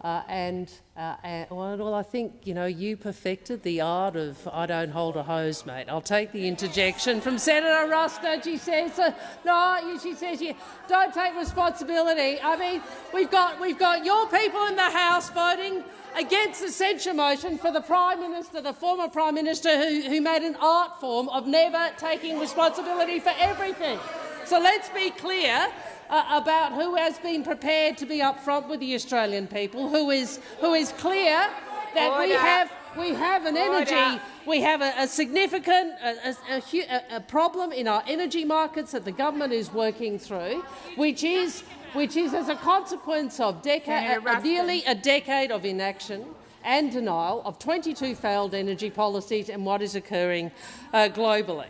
Uh, and, uh, and well, I think you know you perfected the art of "I don't hold a hose, mate." I'll take the interjection from Senator Ruston. She says, uh, "No," she says, "You don't take responsibility." I mean, we've got we've got your people in the House voting against the censure motion for the Prime Minister, the former Prime Minister, who, who made an art form of never taking responsibility for everything. So let's be clear uh, about who has been prepared to be upfront with the Australian people, who is who is clear that we have we have an energy Order. we have a, a significant a, a, a problem in our energy markets that the government is working through, which is which is as a consequence of nearly a decade of inaction and denial of 22 failed energy policies and what is occurring uh, globally.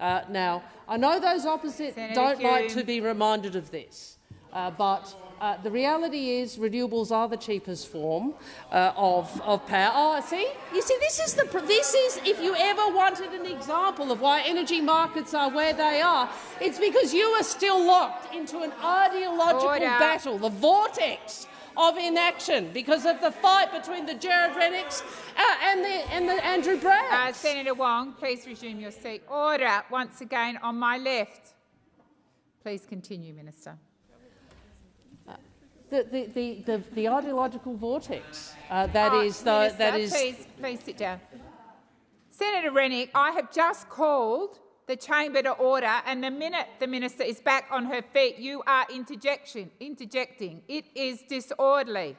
Uh, now, I know those opposite Senator don't like to be reminded of this, uh, but uh, the reality is renewables are the cheapest form uh, of, of power. Oh, see, you see, this is the pr- this is if you ever wanted an example of why energy markets are where they are, it's because you are still locked into an ideological Order. battle, the vortex of inaction because of the fight between the Jared Rennicks uh, and, the, and the Andrew Uh, Senator Wong, please resume your seat. Order once again on my left. Please continue, Minister. the, the, the, the, the ideological vortex uh, that Oh, is the, Minister, that is Please, please sit down. Senator Rennick, I have just called the chamber to order, and the minute the minister is back on her feet, you are interjection, interjecting. It is disorderly.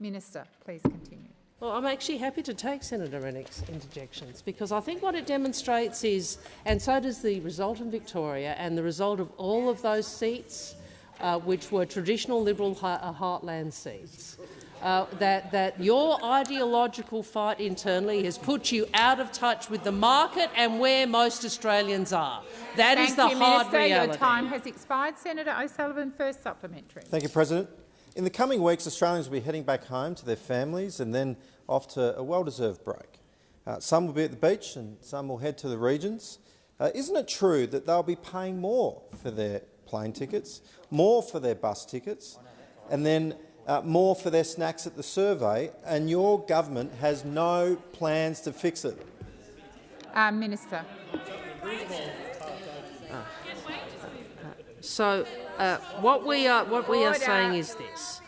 Minister, please continue. Well, I'm actually happy to take Senator Rennick's interjections because I think what it demonstrates is, and so does the result in Victoria and the result of all of those seats, uh, which were traditional Liberal uh, heartland seats, uh, that, that your ideological fight internally has put you out of touch with the market and where most Australians are. That is Thank the you, hard Minister. reality. Your time has expired. Senator O'Sullivan, first supplementary. Thank you, President. In the coming weeks, Australians will be heading back home to their families and then off to a well-deserved break. Uh, some will be at the beach and some will head to the regions. Uh, isn't it true that they'll be paying more for their plane tickets, more for their bus tickets, and then uh, more for their snacks at the survey, and your government has no plans to fix it? Uh, Minister. So uh, what we are what we are saying is this: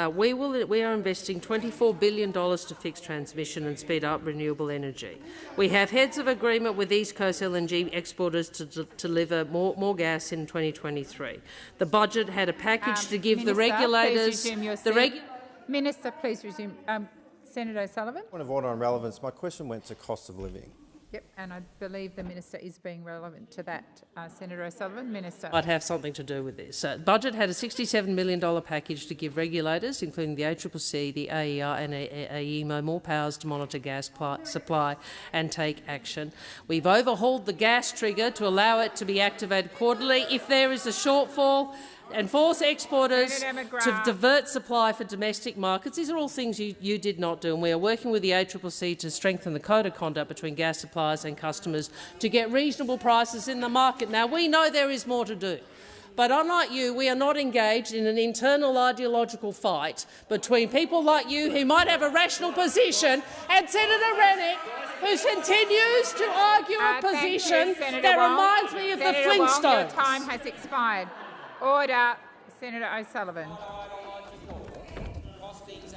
uh, we will we are investing 24 billion dollars to fix transmission and speed up renewable energy. We have heads of agreement with East Coast LNG exporters to, d- deliver more more gas in 2023. The budget had a package to give the Um, regulators please resume your the seat. reg- Minister, please resume. Um, Senator O'Sullivan. Point of order on relevance. My question went to cost of living. Yep, and I believe the minister is being relevant to that. Uh, Senator O'Sullivan, Minister. I'd have something to do with this. Uh, budget had a $67 million package to give regulators, including the ACCC, the AER and AEMO, more powers to monitor gas supply and take action. We've overhauled the gas trigger to allow it to be activated quarterly if there is a shortfall and force exporters to divert supply for domestic markets. These are all things you, you did not do, and we are working with the ACCC to strengthen the code of conduct between gas suppliers and customers to get reasonable prices in the market. Now, we know there is more to do. But unlike you, we are not engaged in an internal ideological fight between people like you who might have a rational position and Senator Rennick who continues to argue uh, a position you, that Wong. reminds me of Senator the Flintstones. Wong, your time has expired. Order. Senator O'Sullivan.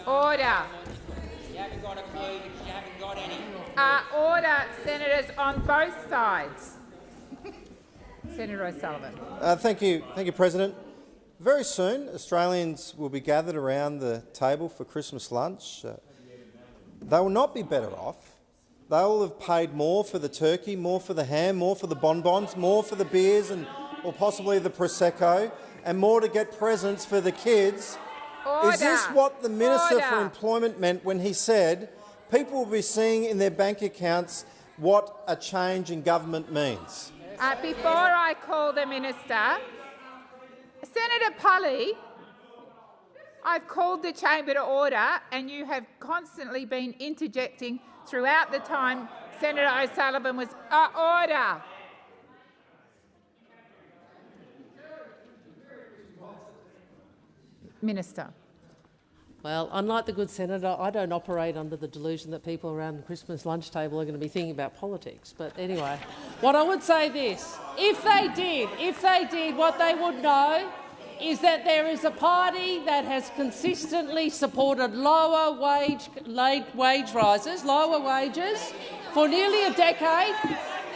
Order. Uh, order, senators on both sides. Senator O'Sullivan. Uh, thank you, thank you, President. Very soon, Australians will be gathered around the table for Christmas lunch. Uh, they will not be better off. They will have paid more for the turkey, more for the ham, more for the bonbons, more for the beers and or possibly the prosecco, and more to get presents for the kids. Order. Is this what the Minister Order. for Employment meant when he said people will be seeing in their bank accounts what a change in government means? Uh, before I call the minister, Senator Polley, I've called the chamber to order and you have constantly been interjecting throughout the time Senator O'Sullivan was uh, order. Minister. Well, unlike the good senator, I don't operate under the delusion that people around the Christmas lunch table are going to be thinking about politics. But anyway, what I would say this, if they did, if they did, what they would know is that there is a party that has consistently supported lower wage, wage rises, lower wages, for nearly a decade,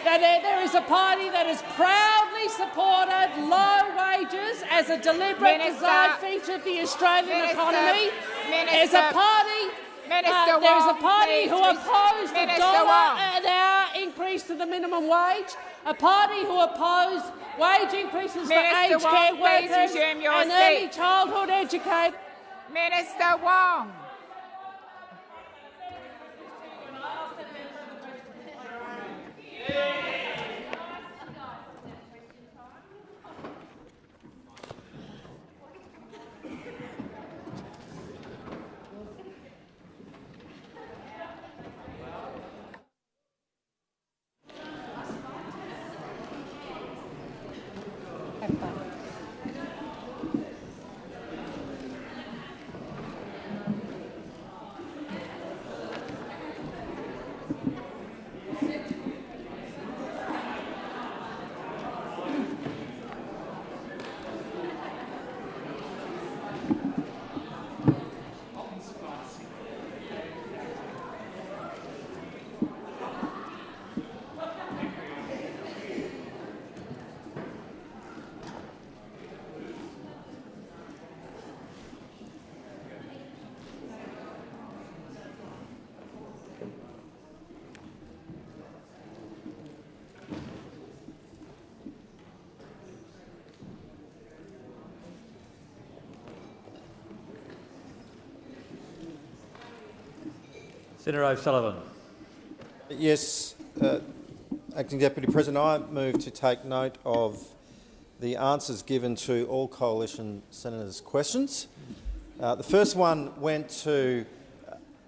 that there, there is a party that has proudly supported low wages as a deliberate Minister, design feature of the Australian Minister, economy. Minister, a party. Minister uh, there's a party who opposed the Minister dollar an hour increase to the minimum wage. A party who opposed wage increases Minister for aged Wong, care workers and early childhood educators. Minister Wong. Amen. Senator O'Sullivan. Yes, uh, Acting Deputy President, I move to take note of the answers given to all coalition senators' questions. Uh, the first one went to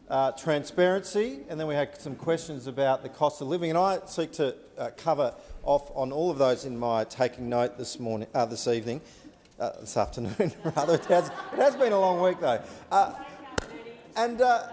uh, transparency, and then we had some questions about the cost of living. And I seek to uh, cover off on all of those in my taking note this morning, uh, this evening, uh, this afternoon rather. It has, it has been a long week though. Uh, and uh,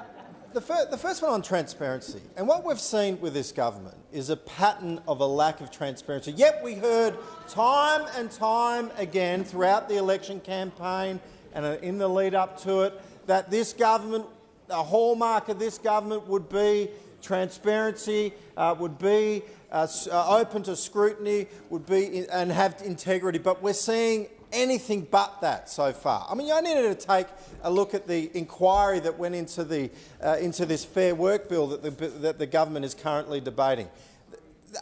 the, fir the first one on transparency, and what we've seen with this government is a pattern of a lack of transparency. Yet we heard time and time again throughout the election campaign and uh, in the lead up to it that this government, the hallmark of this government would be transparency, uh, would be uh, uh, open to scrutiny, would be in, and have integrity. But we're seeing anything but that so far. I mean, you only need to take a look at the inquiry that went into, the, uh, into this Fair Work bill that the, that the government is currently debating.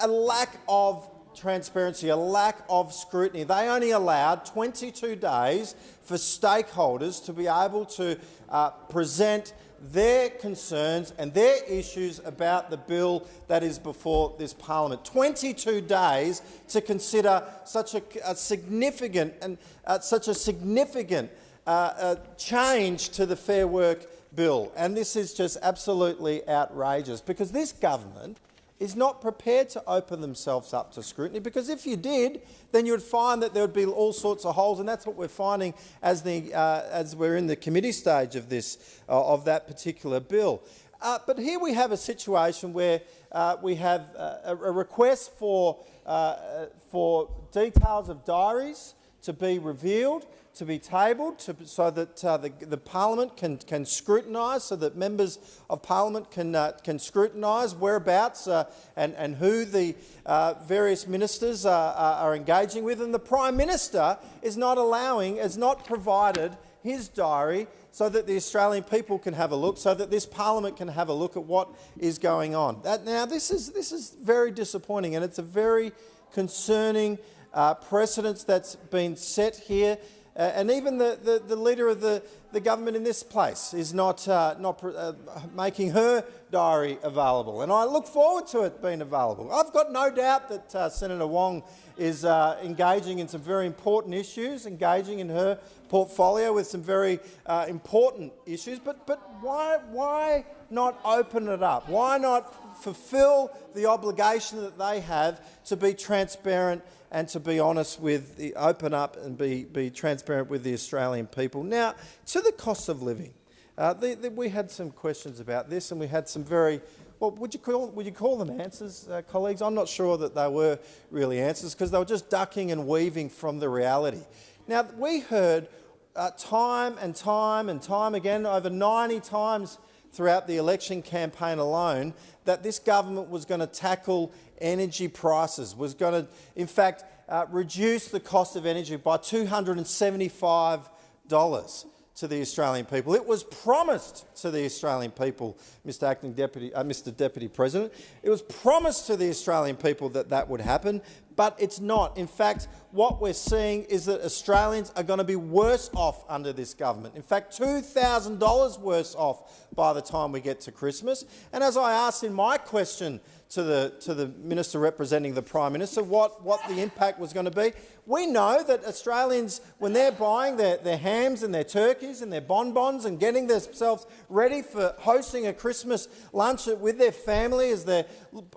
a lack of transparency, a lack of scrutiny. They only allowed 22 days for stakeholders to be able to uh, present their concerns and their issues about the bill that is before this parliament. 22 days to consider such a, a significant and uh, such a significant uh, uh, change to the Fair Work bill, and this is just absolutely outrageous because this government is not prepared to open themselves up to scrutiny because if you did, then you would find that there would be all sorts of holes, and that's what we're finding as, the, uh, as we're in the committee stage of, this, uh, of that particular bill. Uh, but here we have a situation where uh, we have uh, a, a, request for, uh, for details of diaries to be revealed to be tabled to, so that uh, the, the, Parliament can, can scrutinise, so that members of Parliament can, uh, can scrutinise whereabouts uh, and, and who the uh, various ministers are are engaging with. And the Prime Minister is not allowing, has not provided his diary so that the Australian people can have a look, so that this parliament can have a look at what is going on. That, now, this is, this is very disappointing and it's a very concerning uh, precedence that's been set here uh, and even the, the, the, leader of the, the government in this place is not, uh, not uh, making her diary available. And I look forward to it being available. I've got no doubt that uh, Senator Wong is uh, engaging in some very important issues, engaging in her portfolio with some very uh, important issues. But, but why, why not open it up? Why not fulfil the obligation that they have to be transparent and to be honest with the open up and be, be transparent with the Australian people. Now, to the cost of living. Uh, the, the, we had some questions about this and we had some very, well, would you call, would you call them answers, uh, colleagues? I'm not sure that they were really answers because they were just ducking and weaving from the reality. Now, we heard uh, time and time and time again, over 90 times throughout the election campaign alone, that this government was going to tackle energy prices, was going to, in fact, uh, reduce the cost of energy by $275 to the Australian people. It was promised to the Australian people, Mr Acting Deputy, uh, Mr Deputy President. It was promised to the Australian people that that would happen, but it's not. In fact, what we're seeing is that Australians are going to be worse off under this government. In fact, $2,000 worse off by the time we get to Christmas. And as I asked in my question to the, to the minister representing the Prime Minister what, what the impact was going to be. We know that Australians, when they're buying their, their hams and their turkeys and their bonbons and getting themselves ready for hosting a Christmas lunch with their family, as they're,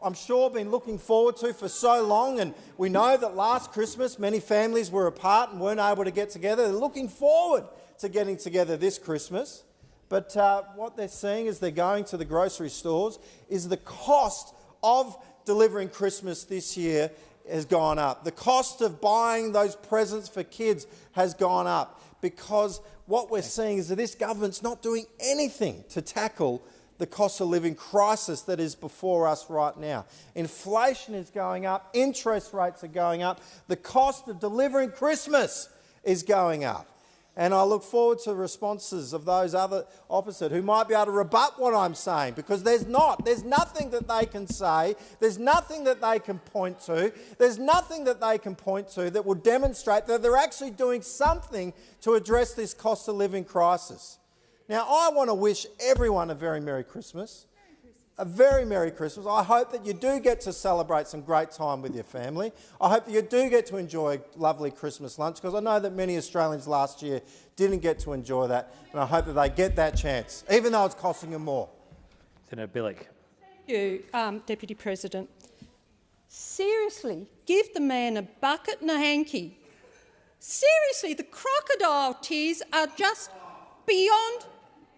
I'm sure, been looking forward to for so long, and we know that last Christmas many families were apart and weren't able to get together. They're looking forward to getting together this Christmas. But uh, what they're seeing as they're going to the grocery stores is the cost of delivering Christmas this year has gone up. The cost of buying those presents for kids has gone up because what we're seeing is that this government's not doing anything to tackle the cost of living crisis that is before us right now. Inflation is going up, interest rates are going up, the cost of delivering Christmas is going up. And I look forward to the responses of those other opposite who might be able to rebut what I'm saying because there's not. There's nothing that they can say. There's nothing that they can point to. There's nothing that they can point to that will demonstrate that they're actually doing something to address this cost of living crisis. Now, I want to wish everyone a very Merry Christmas a very Merry Christmas. I hope that you do get to celebrate some great time with your family. I hope that you do get to enjoy a lovely Christmas lunch because I know that many Australians last year didn't get to enjoy that and I hope that they get that chance, even though it's costing them more. Senator Bilyk. Thank you, um, Deputy President. Seriously, give the man a bucket and a hanky. Seriously, the crocodile tears are just beyond,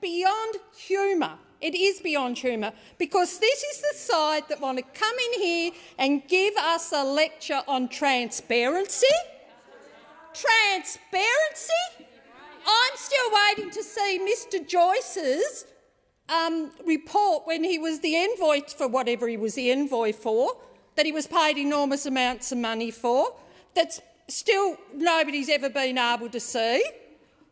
beyond humour. It is beyond humour because this is the side that want to come in here and give us a lecture on transparency. Transparency? I'm still waiting to see Mr Joyce's um, report when he was the envoy for whatever he was the envoy for, that he was paid enormous amounts of money for, that's still nobody's ever been able to see.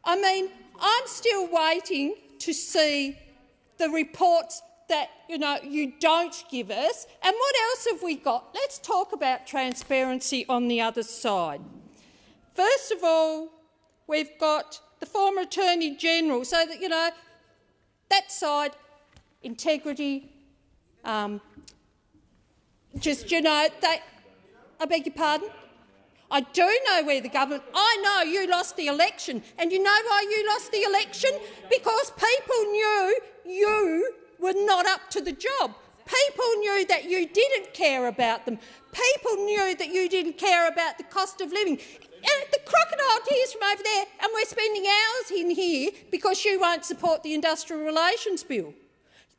I mean, I'm still waiting to see the reports that you know you don't give us. And what else have we got? Let's talk about transparency on the other side. First of all, we've got the former Attorney General, so that you know that side, integrity, um, just you know they. I beg your pardon. I do know where the government. I know you lost the election, and you know why you lost the election? Because people knew you were not up to the job. People knew that you didn't care about them. People knew that you didn't care about the cost of living. And the crocodile tears from over there, and we're spending hours in here because you won't support the Industrial Relations Bill.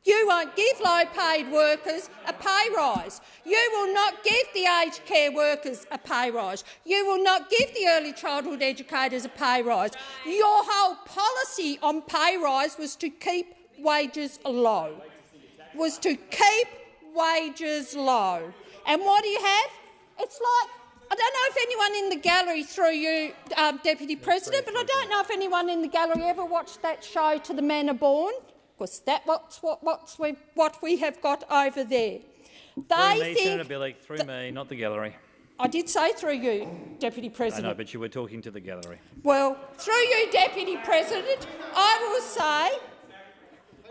You won't give low-paid workers a pay rise. You will not give the aged care workers a pay rise. You will not give the early childhood educators a pay rise. Your whole policy on pay rise was to keep wages low, was to keep wages low. And what do you have? It's like, I don't know if anyone in the gallery, through you, um, Deputy President, but I don't know if anyone in the gallery ever watched that show To the Manor Born, because that's what's, what, we, what we have got over there. Through They me, think Senator Bilyk, through me, not the gallery. I did say through you, Deputy President. I know, but you were talking to the gallery. Well, through you, Deputy President, I will say,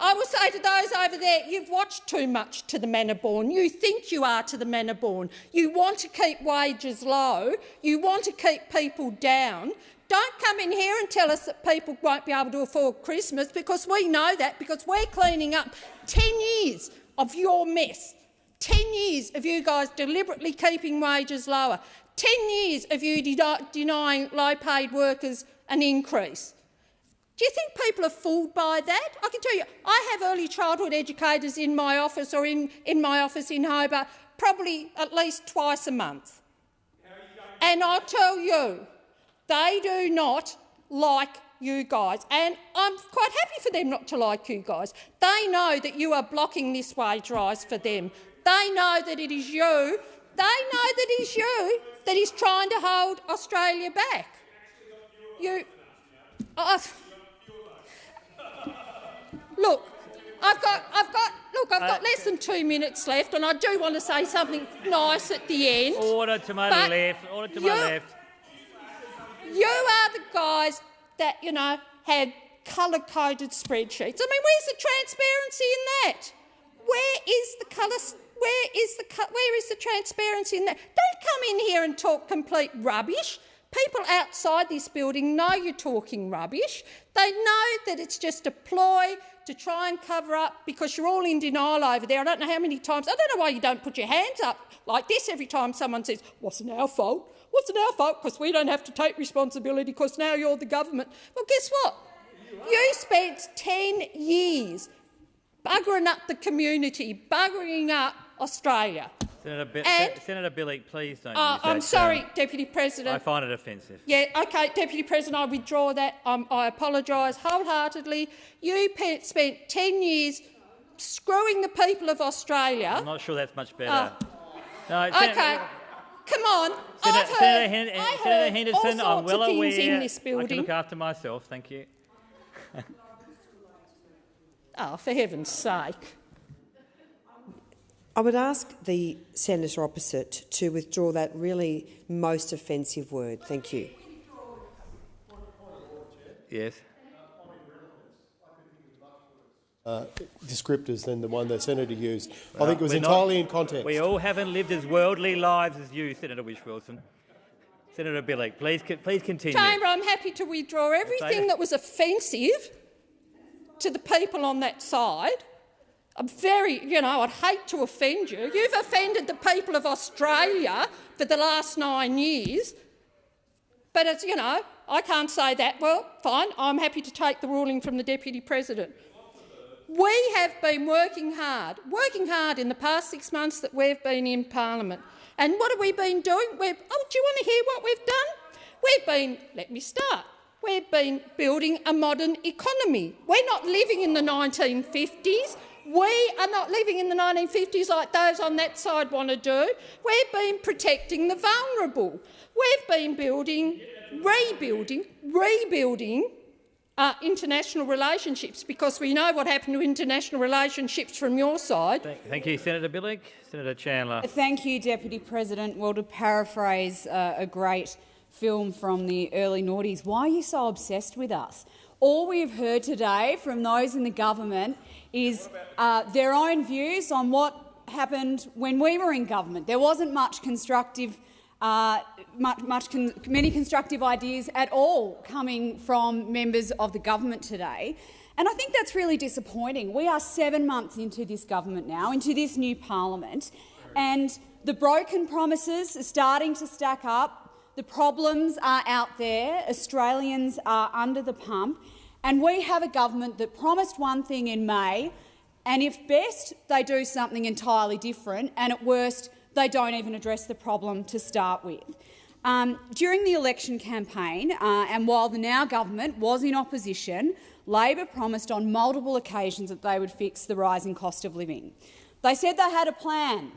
I will say to those over there, you've watched too much to the manor born. You think you are to the manor born. You want to keep wages low. You want to keep people down. Don't come in here and tell us that people won't be able to afford Christmas because we know that because we're cleaning up 10 years of your mess. 10 years of you guys deliberately keeping wages lower. 10 years of you de denying low-paid workers an increase. Do you think people are fooled by that? I can tell you, I have early childhood educators in my office or in, in my office in Hobart probably at least twice a month. And I'll tell you, they do not like you guys. And I'm quite happy for them not to like you guys. They know that you are blocking this wage rise for them. They know that it is you, they know that it is you that is trying to hold Australia back. You... Oh, look, I've got, I've got, look, I've got Uh, less than two minutes left, and I do want to say something nice at the end. Order to my left. Order to my left. You are the guys that, you know, had colour-coded spreadsheets. I mean, where's the transparency in that? Where is the colour? Where is the where is the transparency in that? Don't come in here and talk complete rubbish. People outside this building know you're talking rubbish. They know that it's just a ploy to try and cover up because you're all in denial over there. I don't know how many times. I don't know why you don't put your hands up like this every time someone says, "Wasn't our fault." Wasn't our fault because we don't have to take responsibility because now you're the government. Well, guess what? You spent 10 years buggering up the community, buggering up Australia. Senator, Bi- And- Senator Bilyk, please don't Uh, I'm sorry, term. Deputy President. I find it offensive. Yeah, OK, Deputy President, I withdraw that. Um, I apologise wholeheartedly. You spent 10 years screwing the people of Australia. I'm not sure that's much better. no, OK, Senator, come on. Senator, I've heard, Senator, Hen- I Senator heard Henderson, all I'm sorts well of aware. things in this building. I can look after myself. Thank you. Oh, for heaven's sake. I would ask the senator opposite to withdraw that really most offensive word. Thank you. Yes. Uh, descriptors than the one the senator used. I think it was we're not- entirely in context. We all haven't lived as worldly lives as you, Senator Whish-Wilson. Senator Bilyk, please, please continue. Chamber, I'm happy to withdraw everything that was offensive to the people on that side. I'm very, you know, I'd hate to offend you. You've offended the people of Australia for the last nine years. But it's, you know, I can't say that. Well, fine, I'm happy to take the ruling from the Deputy President. We have been working hard, working hard in the past six months that we've been in Parliament. And what have we been doing? We've, oh, do you want to hear what we've done? We've been, let me start, we've been building a modern economy. We're not living in the 1950s. We are not living in the 1950s like those on that side want to do. We've been protecting the vulnerable. We've been building, rebuilding, rebuilding uh, international relationships, because we know what happened to international relationships from your side. Thank, thank you, Senator Bilyk. Senator Chandler. Thank you, Deputy President. Well, to paraphrase uh, a great film from the early noughties, why are you so obsessed with us? All we've heard today from those in the government is uh, their own views on what happened when we were in government. There wasn't much constructive uh, much, much con many constructive ideas at all coming from members of the government today. And I think that's really disappointing. We are seven months into this government now, into this new parliament, and the broken promises are starting to stack up. The problems are out there. Australians are under the pump. And we have a government that promised one thing in May, and if best, they do something entirely different, and at worst, they don't even address the problem to start with. Um, during the election campaign, uh, and while the now government was in opposition, Labor promised on multiple occasions that they would fix the rising cost of living. They said they had a plan.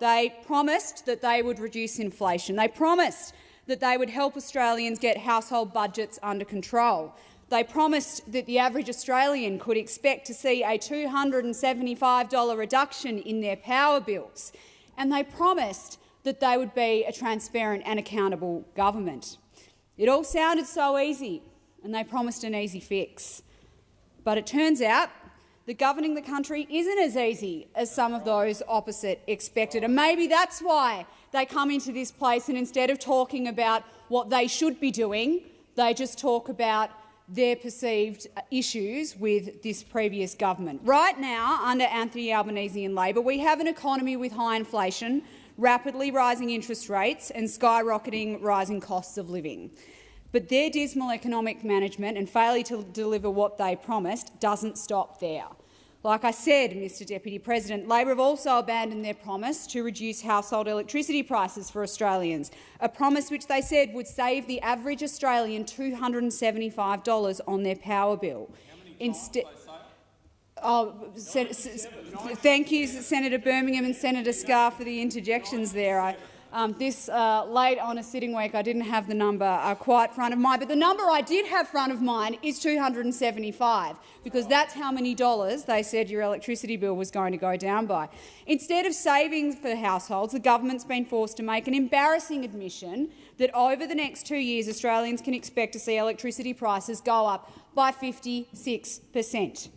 They promised that they would reduce inflation. They promised that they would help Australians get household budgets under control. They promised that the average Australian could expect to see a $275 reduction in their power bills and they promised that they would be a transparent and accountable government. It all sounded so easy, and they promised an easy fix. But it turns out that governing the country isn't as easy as some of those opposite expected, and maybe that's why they come into this place and instead of talking about what they should be doing, they just talk about their perceived uh, issues with this previous government. Right now, under Anthony Albanese and Labor, we have an economy with high inflation, rapidly rising interest rates and skyrocketing rising costs of living. But their dismal economic management and failure to deliver what they promised doesn't stop there. Like I said, Mr Deputy President, Labor have also abandoned their promise to reduce household electricity prices for Australians, a promise which they said would save the average Australian $275 on their power bill. Instead, Oh, thank you, Senator Birmingham and Senator Scarr, for the interjections there. I, um, this uh, late on a sitting week, I didn't have the number uh, quite front of mind, but the number I did have front of mind is 275, because that's how many dollars they said your electricity bill was going to go down by. Instead of savings for households, the government's been forced to make an embarrassing admission that over the next two years Australians can expect to see electricity prices go up by 56 per cent.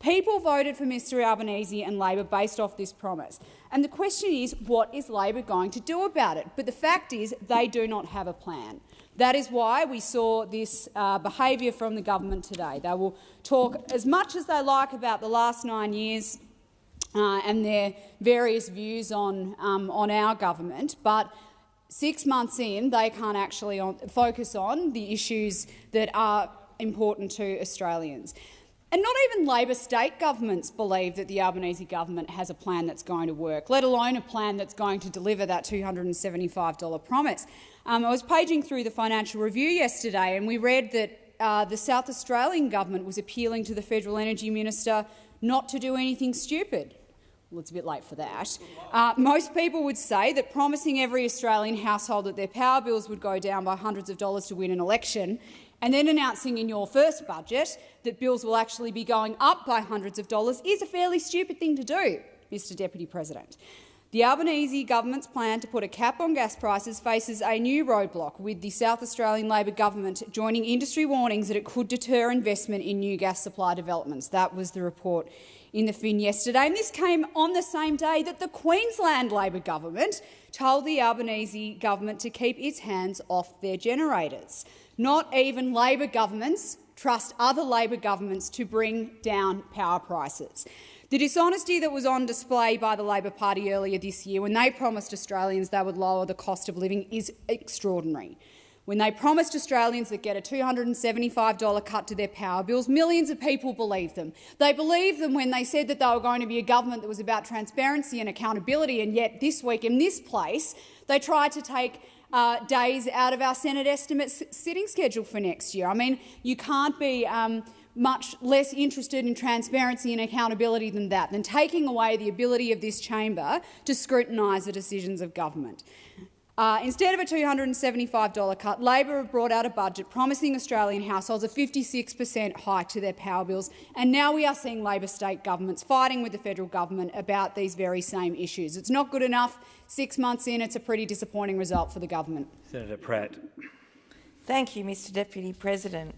People voted for Mr Albanese and Labor based off this promise. And the question is, what is Labor going to do about it? But the fact is, they do not have a plan. That is why we saw this uh, behaviour from the government today. They will talk as much as they like about the last nine years uh, and their various views on, um, on our government, but six months in, they can't actually on, focus on the issues that are important to Australians. And not even Labor state governments believe that the Albanese government has a plan that's going to work, let alone a plan that's going to deliver that $275 promise. Um, I was paging through the Financial Review yesterday and we read that uh, the South Australian government was appealing to the Federal Energy Minister not to do anything stupid. Well, it's a bit late for that. Uh, most people would say that promising every Australian household that their power bills would go down by hundreds of dollars to win an election and then announcing in your first budget that bills will actually be going up by hundreds of dollars is a fairly stupid thing to do, Mr Deputy President. The Albanese government's plan to put a cap on gas prices faces a new roadblock, with the South Australian Labor government joining industry warnings that it could deter investment in new gas supply developments. That was the report in the Fin yesterday, and this came on the same day that the Queensland Labor government told the Albanese government to keep its hands off their generators. Not even Labor governments trust other Labor governments to bring down power prices. The dishonesty that was on display by the Labor Party earlier this year when they promised Australians they would lower the cost of living is extraordinary. When they promised Australians that get a $275 cut to their power bills, millions of people believed them. They believed them when they said that they were going to be a government that was about transparency and accountability, and yet this week in this place they tried to take uh, days out of our Senate estimates sitting schedule for next year. I mean, you can't be um, much less interested in transparency and accountability than that, than taking away the ability of this chamber to scrutinise the decisions of government. Uh, instead of a $275 cut, Labor have brought out a budget promising Australian households a 56 per cent hike to their power bills, and now we are seeing Labor state governments fighting with the federal government about these very same issues. It's not good enough. Six months in, it's a pretty disappointing result for the government. Senator Pratt. Thank you, Mr Deputy President.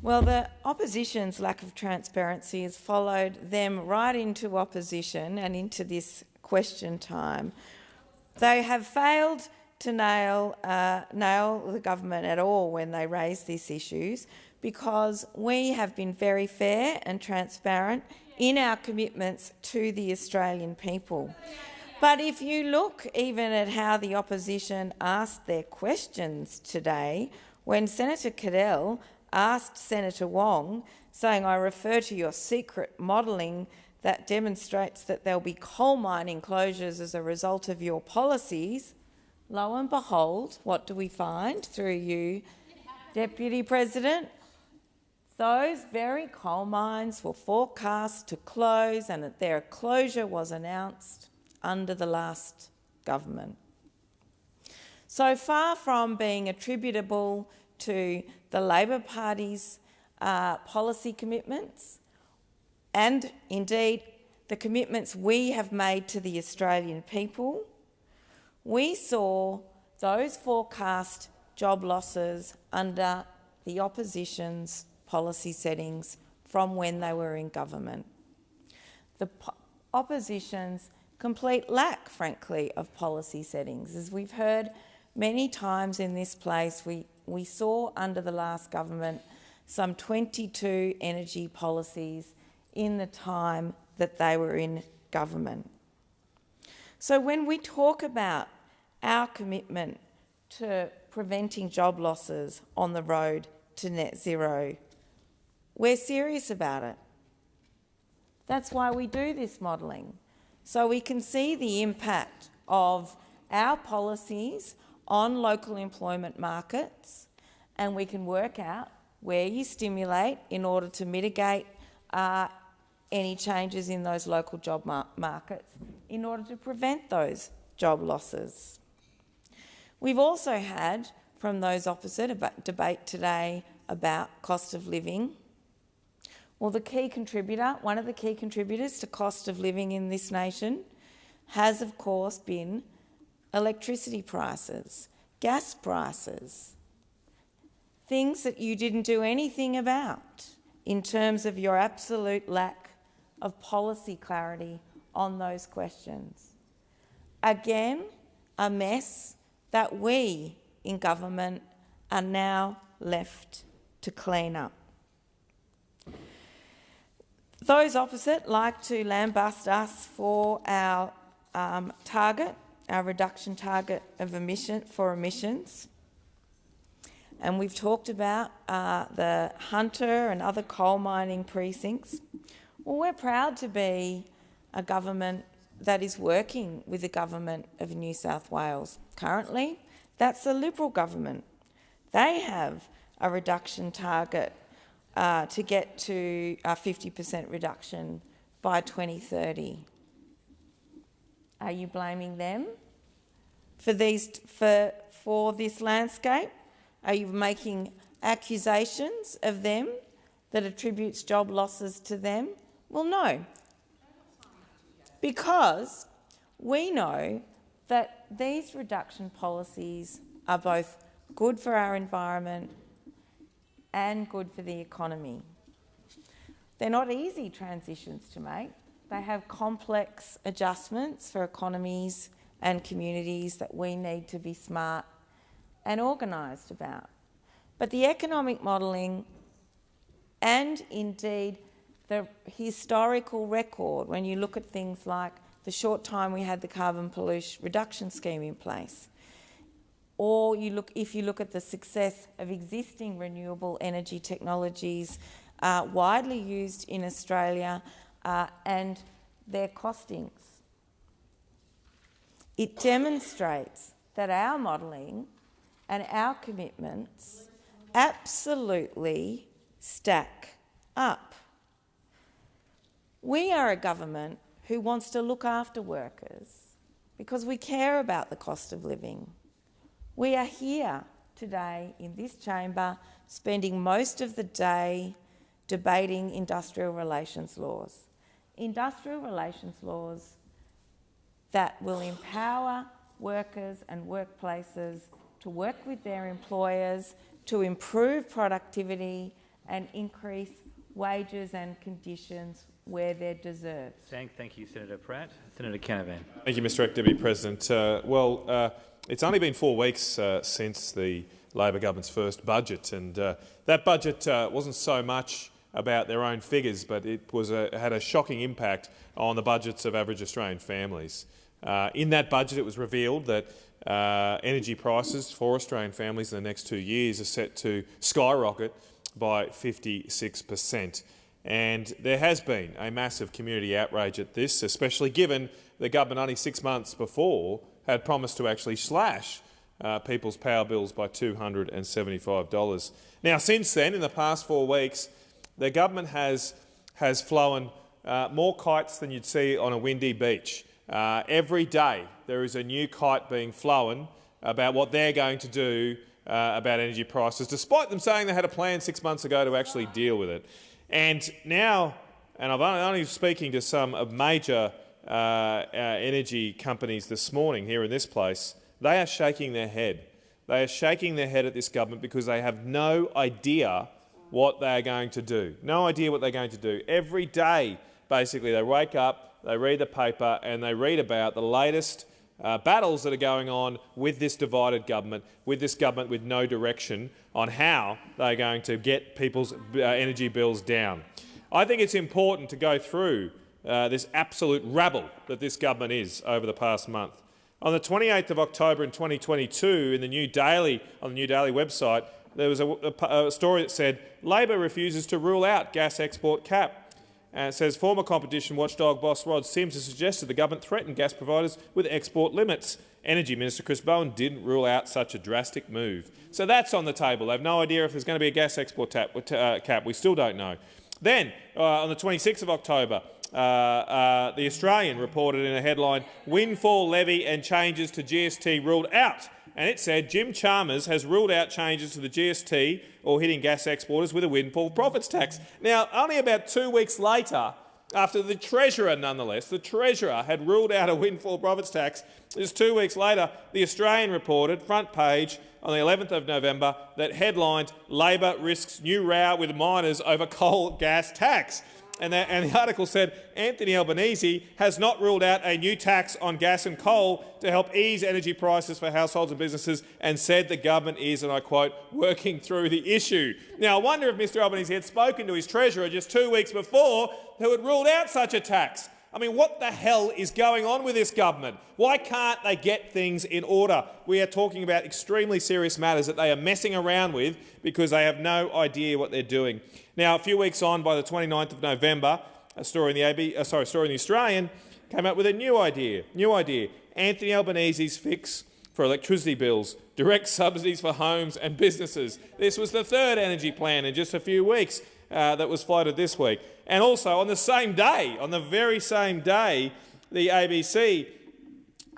Well, the opposition's lack of transparency has followed them right into opposition and into this question time. They have failed to nail, uh, nail the government at all when they raise these issues because we have been very fair and transparent in our commitments to the Australian people. But if you look even at how the opposition asked their questions today, when Senator Cadell asked Senator Wong, saying, I refer to your secret modelling that demonstrates that there'll be coal mining closures as a result of your policies, lo and behold, what do we find through you, Deputy President? Those very coal mines were forecast to close and that their closure was announced under the last government. So far from being attributable to the Labor Party's uh, policy commitments and indeed the commitments we have made to the Australian people, we saw those forecast job losses under the opposition's policy settings from when they were in government. The opposition's complete lack, frankly, of policy settings. As we've heard many times in this place, we, we saw under the last government some 22 energy policies in the time that they were in government. So when we talk about our commitment to preventing job losses on the road to net zero, we're serious about it. That's why we do this modelling, so we can see the impact of our policies on local employment markets and we can work out where you stimulate in order to mitigate uh, any changes in those local job mar markets in order to prevent those job losses. We've also had, from those opposite, a debate today about cost of living. Well, the key contributor, one of the key contributors to cost of living in this nation has, of course, been electricity prices, gas prices, things that you didn't do anything about in terms of your absolute lack of policy clarity on those questions. Again, a mess that we in government are now left to clean up. Those opposite like to lambast us for our um, target, our reduction target of emission for emissions. And we've talked about uh, the Hunter and other coal mining precincts. Well, we're proud to be a government that is working with the government of New South Wales. Currently, that's the Liberal government. They have a reduction target uh, to get to a 50% reduction by 2030. Are you blaming them for, these, for, for this landscape? Are you making accusations of them that attributes job losses to them? Well, no. Because we know that these reduction policies are both good for our environment and good for the economy. They're not easy transitions to make. They have complex adjustments for economies and communities that we need to be smart and organised about. But the economic modelling and indeed the historical record, when you look at things like the short time we had the carbon pollution reduction scheme in place, or you look, if you look at the success of existing renewable energy technologies uh, widely used in Australia uh, and their costings. It demonstrates that our modelling and our commitments absolutely stack up. We are a government who wants to look after workers because we care about the cost of living. We are here today in this chamber spending most of the day debating industrial relations laws. Industrial relations laws that will empower workers and workplaces to work with their employers to improve productivity and increase wages and conditions where they're deserved. Thank, thank you, Senator Pratt. Senator Canavan. Thank you, Mr Deputy President. Uh, well, uh, it's only been four weeks uh, since the Labor government's first budget, and uh, that budget uh, wasn't so much about their own figures, but it was a, had a shocking impact on the budgets of average Australian families. Uh, in that budget, it was revealed that uh, energy prices for Australian families in the next two years are set to skyrocket by 56 per cent. And there has been a massive community outrage at this, especially given the government only six months before had promised to actually slash uh, people's power bills by $275. Now, since then, in the past four weeks, the government has, has flown uh, more kites than you'd see on a windy beach. Uh, every day there is a new kite being flown about what they're going to do uh, about energy prices, despite them saying they had a plan six months ago to actually deal with it. And now, and I'm only speaking to some of major uh, uh, energy companies this morning here in this place, they are shaking their head. They are shaking their head at this government because they have no idea what they are going to do. No idea what they're going to do. Every day, basically, they wake up, they read the paper and they read about the latest uh, battles that are going on with this divided government, with this government with no direction on how they're going to get people's uh, energy bills down. I think it's important to go through uh, this absolute rabble that this government is over the past month. On the 28th of October in 2022, in the New Daily, on the New Daily website, there was a, a, a story that said Labor refuses to rule out gas export cap. And it says former competition watchdog boss Rod Sims has suggested the government threaten gas providers with export limits. Energy Minister Chris Bowen didn't rule out such a drastic move. So that's on the table. They have no idea if there's going to be a gas export tap, uh, cap. We still don't know. Then, uh, on the 26th of October, uh, uh, The Australian reported in a headline, windfall levy and changes to GST ruled out and it said Jim Chalmers has ruled out changes to the GST or hitting gas exporters with a windfall profits tax. Now, only about two weeks later, after the Treasurer, nonetheless, the Treasurer had ruled out a windfall profits tax, just two weeks later, the Australian reported, front page, on the 11th of November, that headlined Labor risks new row with miners over coal gas tax and the, and the article said Anthony Albanese has not ruled out a new tax on gas and coal to help ease energy prices for households and businesses and said the government is, and I quote, working through the issue. Now, I wonder if Mr Albanese had spoken to his treasurer just two weeks before who had ruled out such a tax. I mean, what the hell is going on with this government? Why can't they get things in order? We are talking about extremely serious matters that they are messing around with because they have no idea what they're doing. Now, a few weeks on, by the 29th of November, a story in the AB, uh, sorry, story in the Australian came up with a new idea. New idea: Anthony Albanese's fix for electricity bills, direct subsidies for homes and businesses. This was the third energy plan in just a few weeks uh, that was floated this week. And also on the same day, on the very same day, the ABC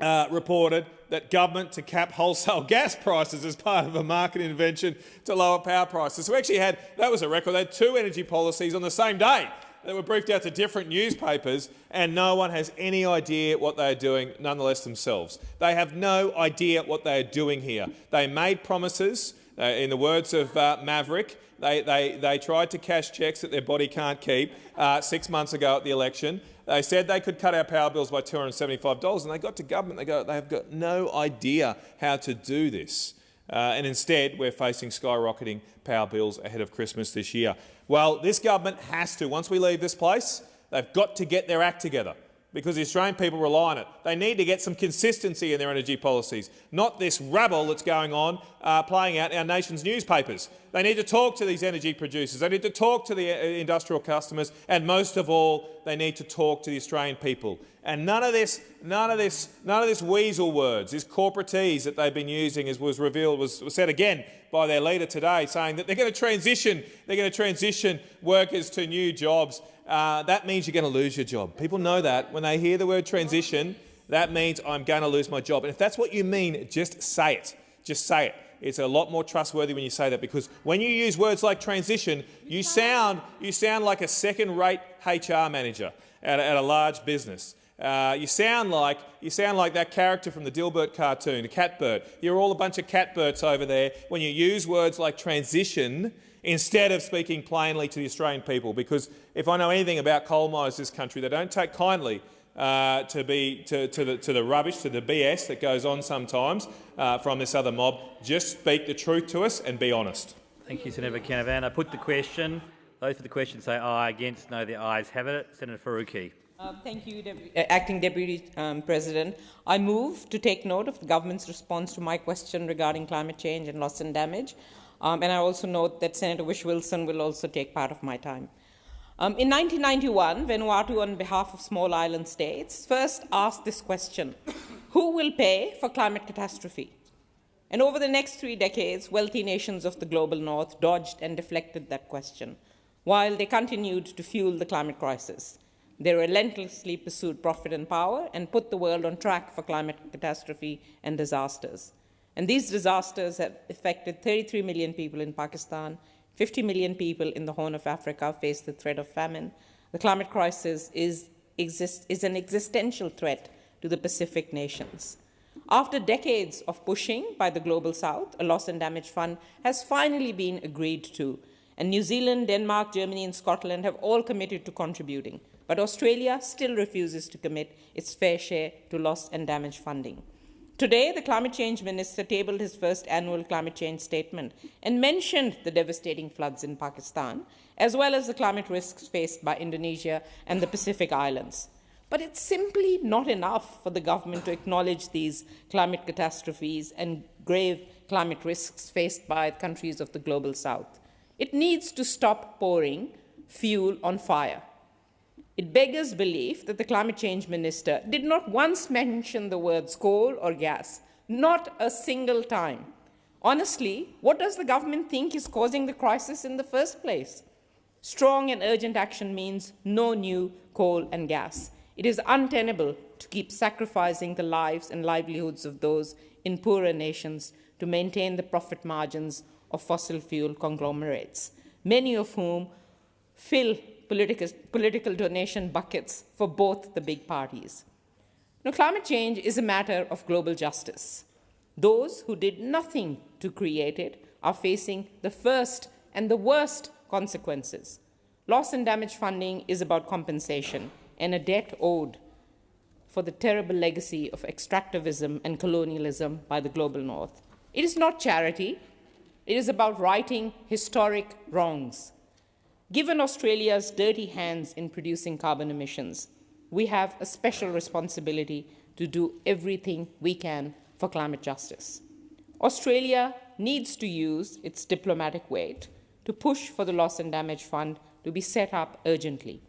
uh, reported that government to cap wholesale gas prices as part of a market intervention to lower power prices. So we actually had, that was a record, they had two energy policies on the same day that were briefed out to different newspapers and no one has any idea what they are doing, nonetheless themselves. They have no idea what they are doing here. They made promises, uh, in the words of uh, Maverick, they, they, they tried to cash cheques that their body can't keep uh, six months ago at the election. They said they could cut our power bills by $275 and they got to government, they, go, they have got no idea how to do this. Uh, and instead, we're facing skyrocketing power bills ahead of Christmas this year. Well, this government has to, once we leave this place, they've got to get their act together because the Australian people rely on it. They need to get some consistency in their energy policies, not this rabble that's going on uh, playing out in our nation's newspapers. They need to talk to these energy producers. They need to talk to the uh, industrial customers, and most of all, they need to talk to the Australian people. And none of this, none of this, none of this weasel words, this corporatese that they've been using, as was revealed, was, was said again by their leader today, saying that they're going to transition, they're going to transition workers to new jobs uh, that means you're going to lose your job. People know that. When they hear the word transition, that means I'm going to lose my job. And if that's what you mean, just say it. Just say it. It's a lot more trustworthy when you say that because when you use words like transition, you sound, you sound like a second-rate HR manager at a, at a large business. Uh, you sound like you sound like that character from the Dilbert cartoon, the Catbert. You're all a bunch of Catberts over there when you use words like transition instead of speaking plainly to the Australian people. Because if I know anything about coal miners in this country, they don't take kindly uh, to, be, to, to, the, to the rubbish, to the BS that goes on sometimes uh, from this other mob. Just speak the truth to us and be honest. Thank you, Senator Canavan. I put the question. Those for the question say aye. Against, no. The ayes have it. Senator Faruqi. Uh, thank you, Dep uh, Acting Deputy um, President. I move to take note of the government's response to my question regarding climate change and loss and damage. Um, and I also note that Senator Whish-Wilson will also take part of my time. Um, in 1991, Vanuatu, on behalf of small island states, first asked this question, who will pay for climate catastrophe? And over the next three decades, wealthy nations of the global north dodged and deflected that question, while they continued to fuel the climate crisis. They relentlessly pursued profit and power and put the world on track for climate catastrophe and disasters. And these disasters have affected 33 million people in Pakistan 50 million people in the Horn of Africa face the threat of famine. The climate crisis is, exist, is an existential threat to the Pacific nations. After decades of pushing by the Global South, a loss and damage fund has finally been agreed to, and New Zealand, Denmark, Germany, and Scotland have all committed to contributing. But Australia still refuses to commit its fair share to loss and damage funding. Today, the climate change minister tabled his first annual climate change statement and mentioned the devastating floods in Pakistan, as well as the climate risks faced by Indonesia and the Pacific Islands. But it's simply not enough for the government to acknowledge these climate catastrophes and grave climate risks faced by countries of the global south. It needs to stop pouring fuel on fire. It beggars belief that the climate change minister did not once mention the words coal or gas, not a single time. Honestly, what does the government think is causing the crisis in the first place? Strong and urgent action means no new coal and gas. It is untenable to keep sacrificing the lives and livelihoods of those in poorer nations to maintain the profit margins of fossil fuel conglomerates, many of whom fill political, political donation buckets for both the big parties. Now, climate change is a matter of global justice. Those who did nothing to create it are facing the first and the worst consequences. Loss and damage funding is about compensation and a debt owed for the terrible legacy of extractivism and colonialism by the global north. It is not charity. It is about righting historic wrongs. Given Australia's dirty hands in producing carbon emissions, we have a special responsibility to do everything we can for climate justice. Australia needs to use its diplomatic weight to push for the Loss and Damage Fund to be set up urgently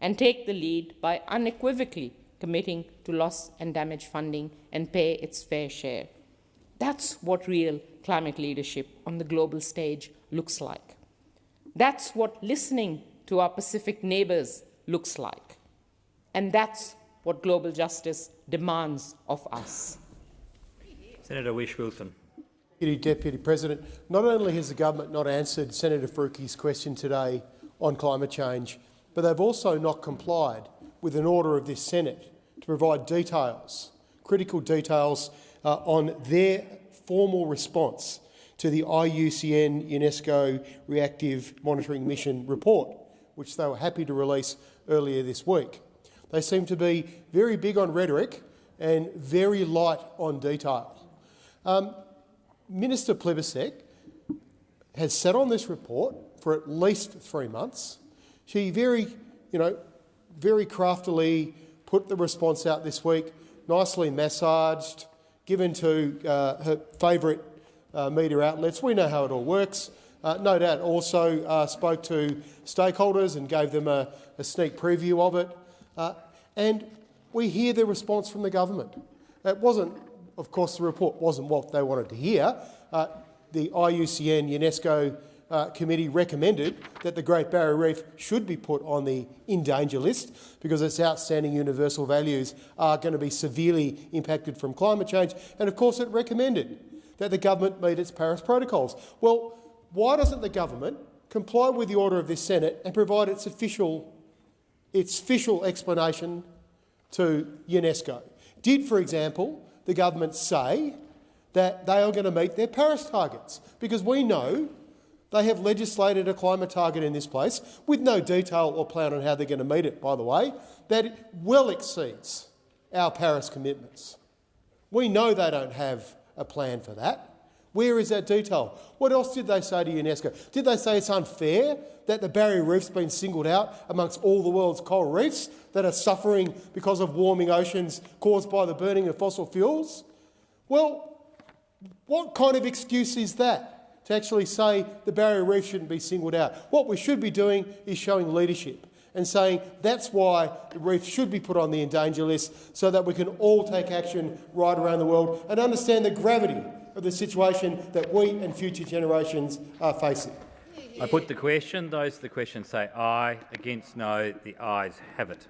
and take the lead by unequivocally committing to loss and damage funding and pay its fair share. That's what real climate leadership on the global stage looks like. That's what listening to our Pacific neighbors looks like. And that's what global justice demands of us. Senator Whish-Wilson. Deputy President, not only has the government not answered Senator Faruqi's question today on climate change, but they've also not complied with an order of this Senate to provide details, critical details, uh, on their formal response to the IUCN UNESCO Reactive Monitoring Mission report, which they were happy to release earlier this week. They seem to be very big on rhetoric and very light on detail. Um, Minister Plibersek has sat on this report for at least three months. She very, you know, very craftily put the response out this week, nicely massaged, given to uh, her favourite media outlets. We know how it all works. Uh, no doubt also uh, spoke to stakeholders and gave them a, a sneak preview of it. Uh, and we hear the response from the government. It wasn't, of course, the report wasn't what they wanted to hear. Uh, the IUCN UNESCO uh, committee recommended that the Great Barrier Reef should be put on the in danger list because its outstanding universal values are going to be severely impacted from climate change. And of course it recommended that the government meet its Paris protocols. Well, why doesn't the government comply with the order of this Senate and provide its official, its official explanation to UNESCO? Did, for example, the government say that they are going to meet their Paris targets? Because we know they have legislated a climate target in this place, with no detail or plan on how they're going to meet it, by the way, that well exceeds our Paris commitments. We know they don't have a plan for that. Where is that detail? What else did they say to UNESCO? Did they say it's unfair that the Barrier Reef's been singled out amongst all the world's coral reefs that are suffering because of warming oceans caused by the burning of fossil fuels? Well, what kind of excuse is that to actually say the Barrier Reef shouldn't be singled out? What we should be doing is showing leadership and saying that's why the reef should be put on the endanger list so that we can all take action right around the world and understand the gravity of the situation that we and future generations are facing. I put the question. Those the question say aye. Against no. The ayes have it.